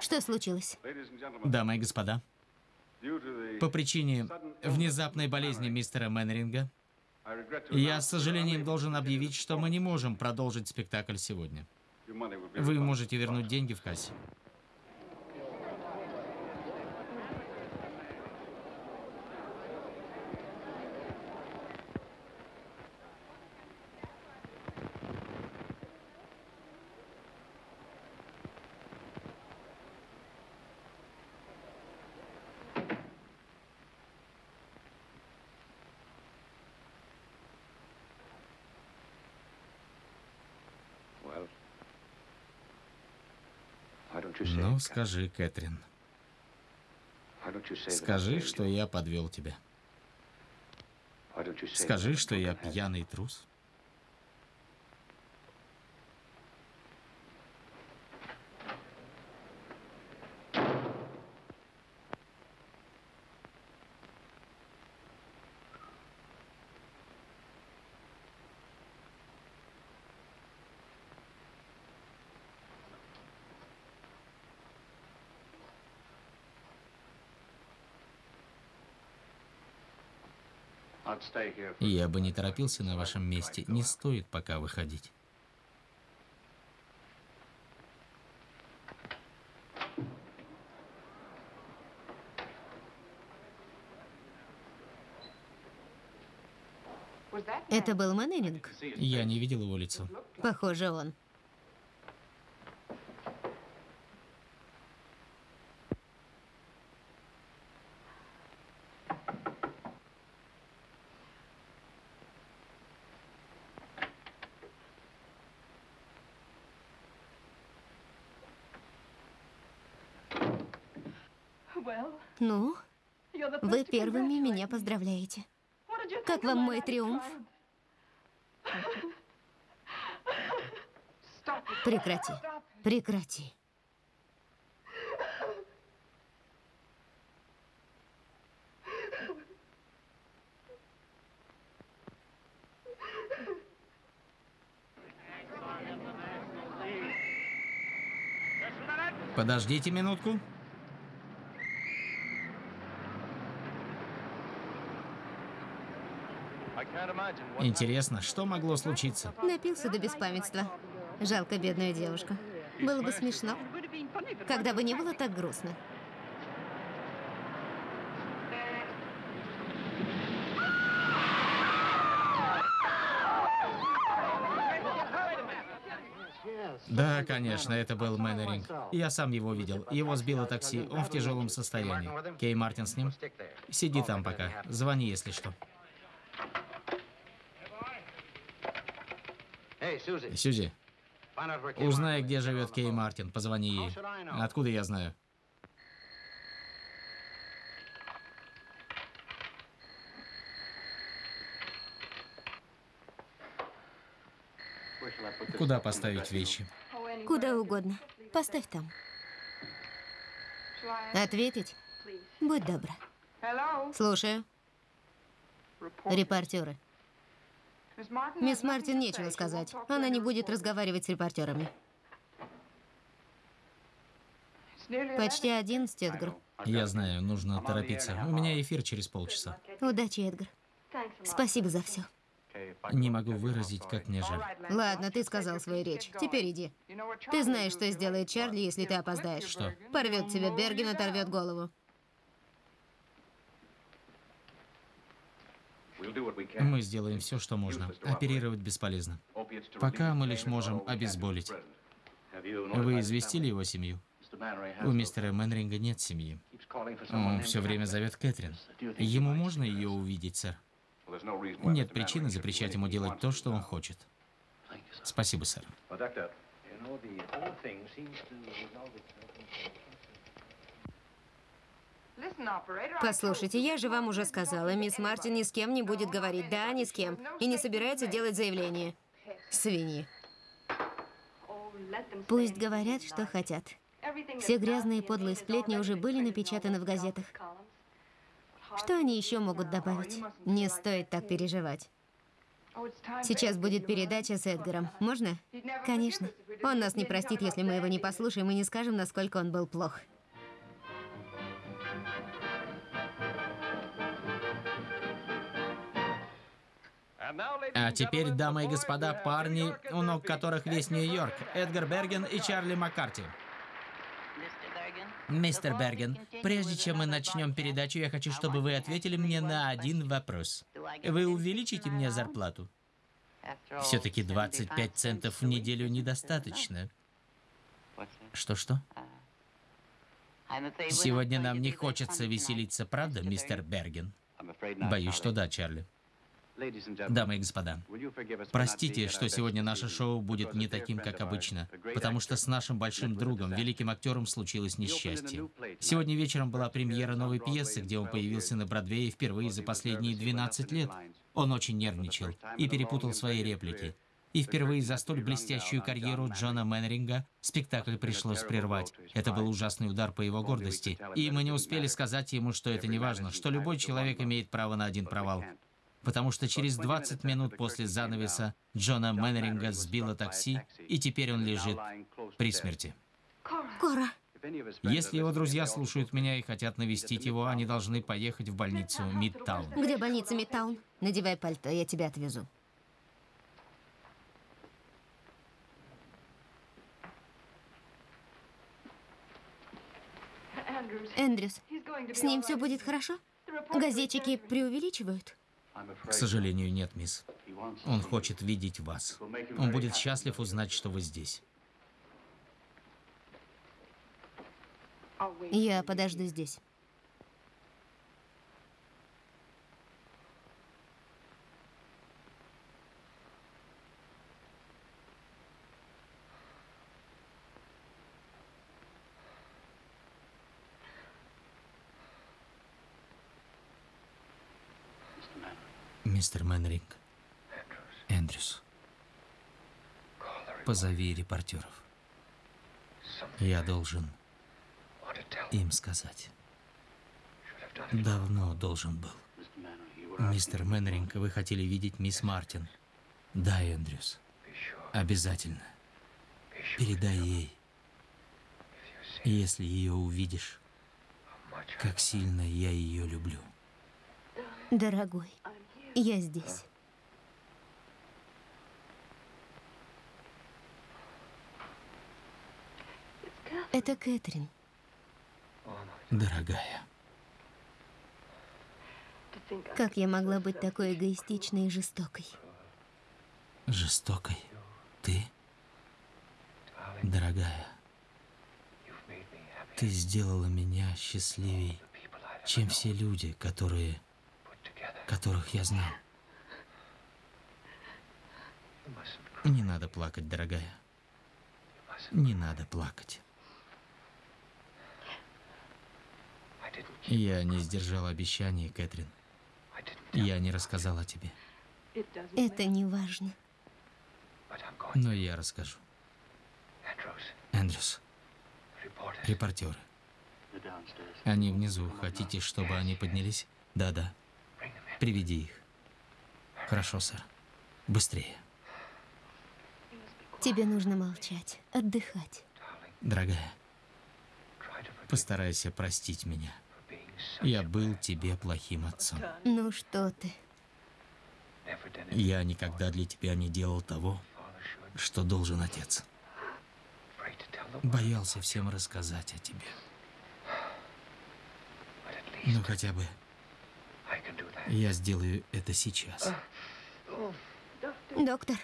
Что случилось? Дамы и господа, по причине внезапной болезни мистера Мэннеринга, я с сожалением должен объявить, что мы не можем продолжить спектакль сегодня. Вы можете вернуть деньги в кассе. Ну, скажи, Кэтрин. Скажи, что я подвел тебя. Скажи, что я пьяный трус. Я бы не торопился на вашем месте. Не стоит пока выходить. Это был Мэннеринг? Я не видел его лицо. Похоже, он. Ну, вы первыми меня поздравляете. Как вам мой триумф? Прекрати. Прекрати. Подождите минутку. Интересно, что могло случиться? Напился до беспамятства. Жалко бедную девушку. Было бы смешно, когда бы не было так грустно. Да, конечно, это был Мэннеринг. Я сам его видел. Его сбило такси. Он в тяжелом состоянии. Кей Мартин с ним? Сиди там пока. Звони, если что. Сьюзи, узнай, где живет Кей Мартин. Позвони ей. Откуда я знаю? Куда поставить вещи? Куда угодно. Поставь там. Ответить? Будь добра. Слушаю. Репортеры. Мисс Мартин нечего сказать. Она не будет разговаривать с репортерами. Почти одиннадцать, Эдгар. Я знаю, нужно торопиться. У меня эфир через полчаса. Удачи, Эдгар. Спасибо за все. Не могу выразить, как мне жаль. Ладно, ты сказал свою речь. Теперь иди. Ты знаешь, что сделает Чарли, если ты опоздаешь. Что? Порвет тебе Берген, оторвет голову. Мы сделаем все, что можно. Оперировать бесполезно. Пока мы лишь можем обезболить. Вы известили его семью? У мистера Мэнринга нет семьи. Он все время зовет Кэтрин. Ему можно ее увидеть, сэр? Нет причины запрещать ему делать то, что он хочет. Спасибо, сэр. Послушайте, я же вам уже сказала, мисс Мартин ни с кем не будет говорить. Да, ни с кем. И не собирается делать заявление. Свиньи. Пусть говорят, что хотят. Все грязные подлые сплетни уже были напечатаны в газетах. Что они еще могут добавить? Не стоит так переживать. Сейчас будет передача с Эдгаром. Можно? Конечно. Он нас не простит, если мы его не послушаем и не скажем, насколько он был плох. А теперь, дамы и господа, парни, у ног которых весь Нью-Йорк, Эдгар Берген и Чарли Маккарти. Мистер Берген, прежде чем мы начнем передачу, я хочу, чтобы вы ответили мне на один вопрос. Вы увеличите мне зарплату? Все-таки 25 центов в неделю недостаточно. Что-что? Сегодня нам не хочется веселиться, правда, мистер Берген? Боюсь, что да, Чарли. Дамы и господа, простите, что сегодня наше шоу будет не таким, как обычно, потому что с нашим большим другом, великим актером, случилось несчастье. Сегодня вечером была премьера новой пьесы, где он появился на Бродвее впервые за последние 12 лет. Он очень нервничал и перепутал свои реплики. И впервые за столь блестящую карьеру Джона Мэннеринга спектакль пришлось прервать. Это был ужасный удар по его гордости. И мы не успели сказать ему, что это не важно, что любой человек имеет право на один провал потому что через 20 минут после занавеса Джона Мэннеринга сбило такси, и теперь он лежит при смерти. Кора. Если его друзья слушают меня и хотят навестить его, они должны поехать в больницу Мидтаун. Где больница Мидтаун? Надевай пальто, я тебя отвезу. Эндрюс, с ним все будет хорошо? Газетчики преувеличивают? К сожалению, нет, мисс. Он хочет видеть вас. Он будет счастлив узнать, что вы здесь. Я подожду здесь. Мистер Мэнринг. Эндрюс. Позови репортеров. Я должен им сказать. Давно должен был. Мистер Мэнринг, вы хотели видеть мисс Мартин. Да, Эндрюс. Обязательно. Передай ей. Если ее увидишь, как сильно я ее люблю. Дорогой, я здесь. Это Кэтрин. Дорогая, Как я могла быть такой эгоистичной и жестокой? жестокой. Ты, дорогая, ты сделала меня счастливей, чем все люди, которые, которых я знал. Не надо плакать, дорогая. Не надо плакать. Я не сдержал обещаний, Кэтрин. Я не рассказал о тебе. Это не важно. Но я расскажу. Эндрюс, репортеры. Они внизу. Хотите, чтобы они поднялись? Да-да. Приведи их. Хорошо, сэр. Быстрее. Тебе нужно молчать, отдыхать. Дорогая, постарайся простить меня. Я был тебе плохим отцом. Ну что ты? Я никогда для тебя не делал того, что должен отец. Боялся всем рассказать о тебе. Ну хотя бы я сделаю это сейчас. Доктор,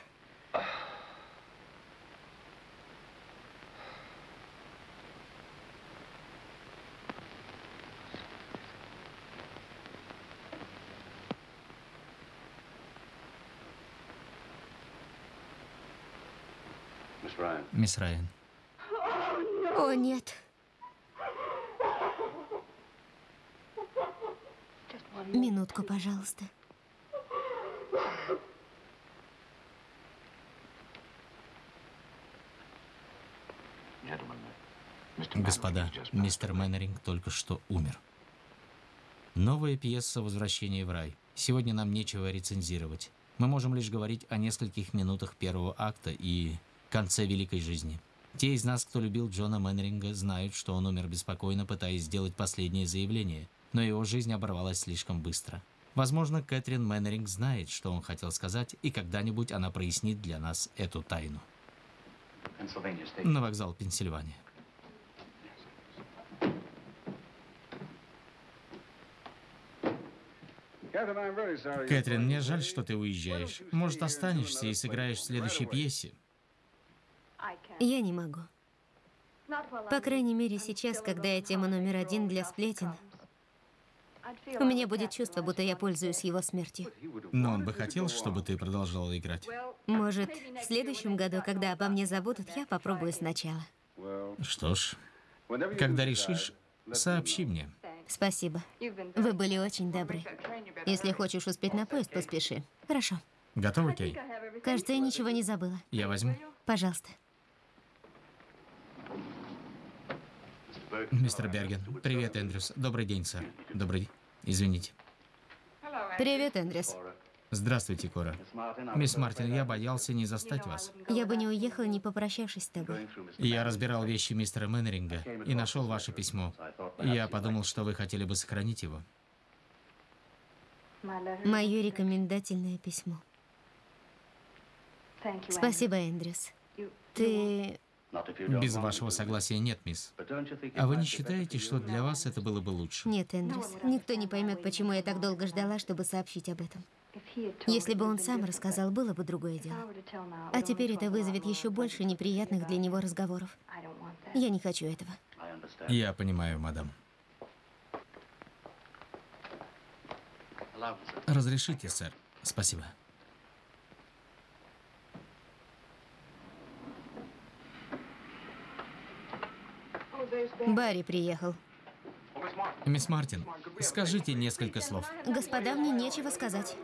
Мисс Райан, о нет. Минутку, пожалуйста. господа, мистер Мэннеринг только что умер. Новая пьеса «Возвращение в рай». Сегодня нам нечего рецензировать. Мы можем лишь говорить о нескольких минутах первого акта и конце великой жизни. Те из нас, кто любил Джона Мэннеринга, знают, что он умер беспокойно, пытаясь сделать последнее заявление, но его жизнь оборвалась слишком быстро. Возможно, Кэтрин Мэннеринг знает, что он хотел сказать, и когда-нибудь она прояснит для нас эту тайну. На вокзал Пенсильвания. Кэтрин, мне жаль, что ты уезжаешь. Может, останешься и сыграешь в следующей пьесе? Я не могу. По крайней мере, сейчас, когда я тема номер один для сплетен, у меня будет чувство, будто я пользуюсь его смертью. Но он бы хотел, чтобы ты продолжала играть. Может, в следующем году, когда обо мне забудут, я попробую сначала. Что ж, когда решишь, сообщи мне. Спасибо. Вы были очень добры. Если хочешь успеть на поезд, поспеши. Хорошо. Готова, Кей? Кажется, я ничего не забыла. Я возьму. Пожалуйста. Мистер Берген. Привет, Эндрюс. Добрый день, сэр. Добрый. Извините. Привет, Эндрюс. Здравствуйте, Кора. Мисс Мартин, я боялся не застать вас. Я бы не уехала, не попрощавшись с тобой. Я разбирал вещи мистера Мэннеринга и нашел ваше письмо. Я подумал, что вы хотели бы сохранить его. Мое рекомендательное письмо. Спасибо, Эндрюс. Ты... Без вашего согласия нет, мисс. А вы не считаете, что для вас это было бы лучше? Нет, Эндрюс. Никто не поймет, почему я так долго ждала, чтобы сообщить об этом. Если бы он сам рассказал, было бы другое дело. А теперь это вызовет еще больше неприятных для него разговоров. Я не хочу этого. Я понимаю, мадам. Разрешите, сэр. Спасибо. Барри приехал. Мисс Мартин, скажите несколько слов. Господа, мне нечего сказать.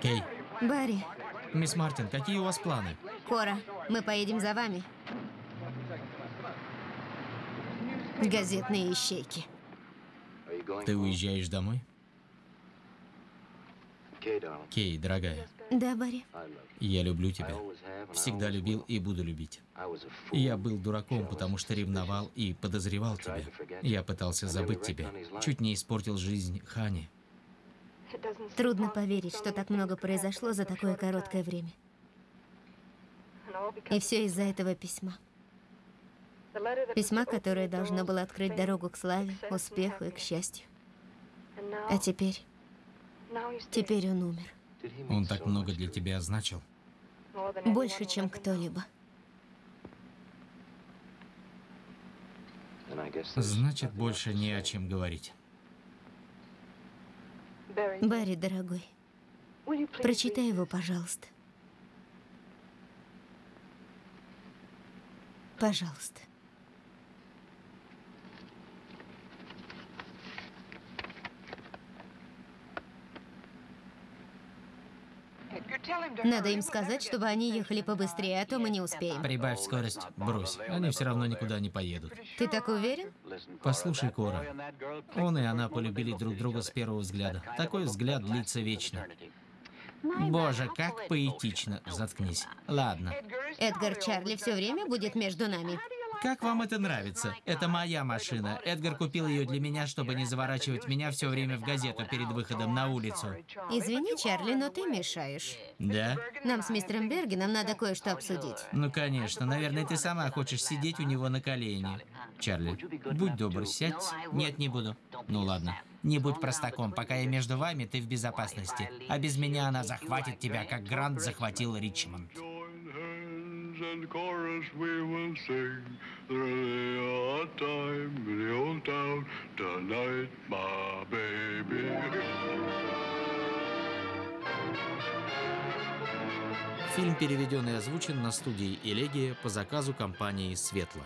Кей, Барри, мисс Мартин, какие у вас планы? Кора, мы поедем за вами. Газетные ищейки. Ты уезжаешь домой? Кей, дорогая, Да, Барри. я люблю тебя. Всегда любил и буду любить. Я был дураком, потому что ревновал и подозревал тебя. Я пытался забыть тебя. Чуть не испортил жизнь Хани. Трудно поверить, что так много произошло за такое короткое время. И все из-за этого письма. Письма, которое должно было открыть дорогу к славе, успеху и к счастью. А теперь, теперь он умер. Он так много для тебя значил. Больше, чем кто-либо. Значит, больше не о чем говорить. Барри, дорогой, прочитай его, пожалуйста. Пожалуйста. Надо им сказать, чтобы они ехали побыстрее, а то мы не успеем. Прибавь скорость, брось. Они все равно никуда не поедут. Ты так уверен? Послушай, Кора. Он и она полюбили друг друга с первого взгляда. Такой взгляд длится вечно. Боже, как поэтично. Заткнись. Ладно. Эдгар Чарли все время будет между нами. Как вам это нравится? Это моя машина. Эдгар купил ее для меня, чтобы не заворачивать меня все время в газету перед выходом на улицу. Извини, Чарли, но ты мешаешь. Да? Нам с мистером Бергеном надо кое-что обсудить. Ну, конечно. Наверное, ты сама хочешь сидеть у него на колени. Чарли, будь добр, сядь. Нет, не буду. Ну ладно. Не будь простаком. Пока я между вами, ты в безопасности. А без меня она захватит тебя, как Грант захватил Ричмонд. And chorus we will sing through the old time in the old town tonight, my baby. Фильм переведен и озвучен на студии «Элегия» по заказу компании «Светло».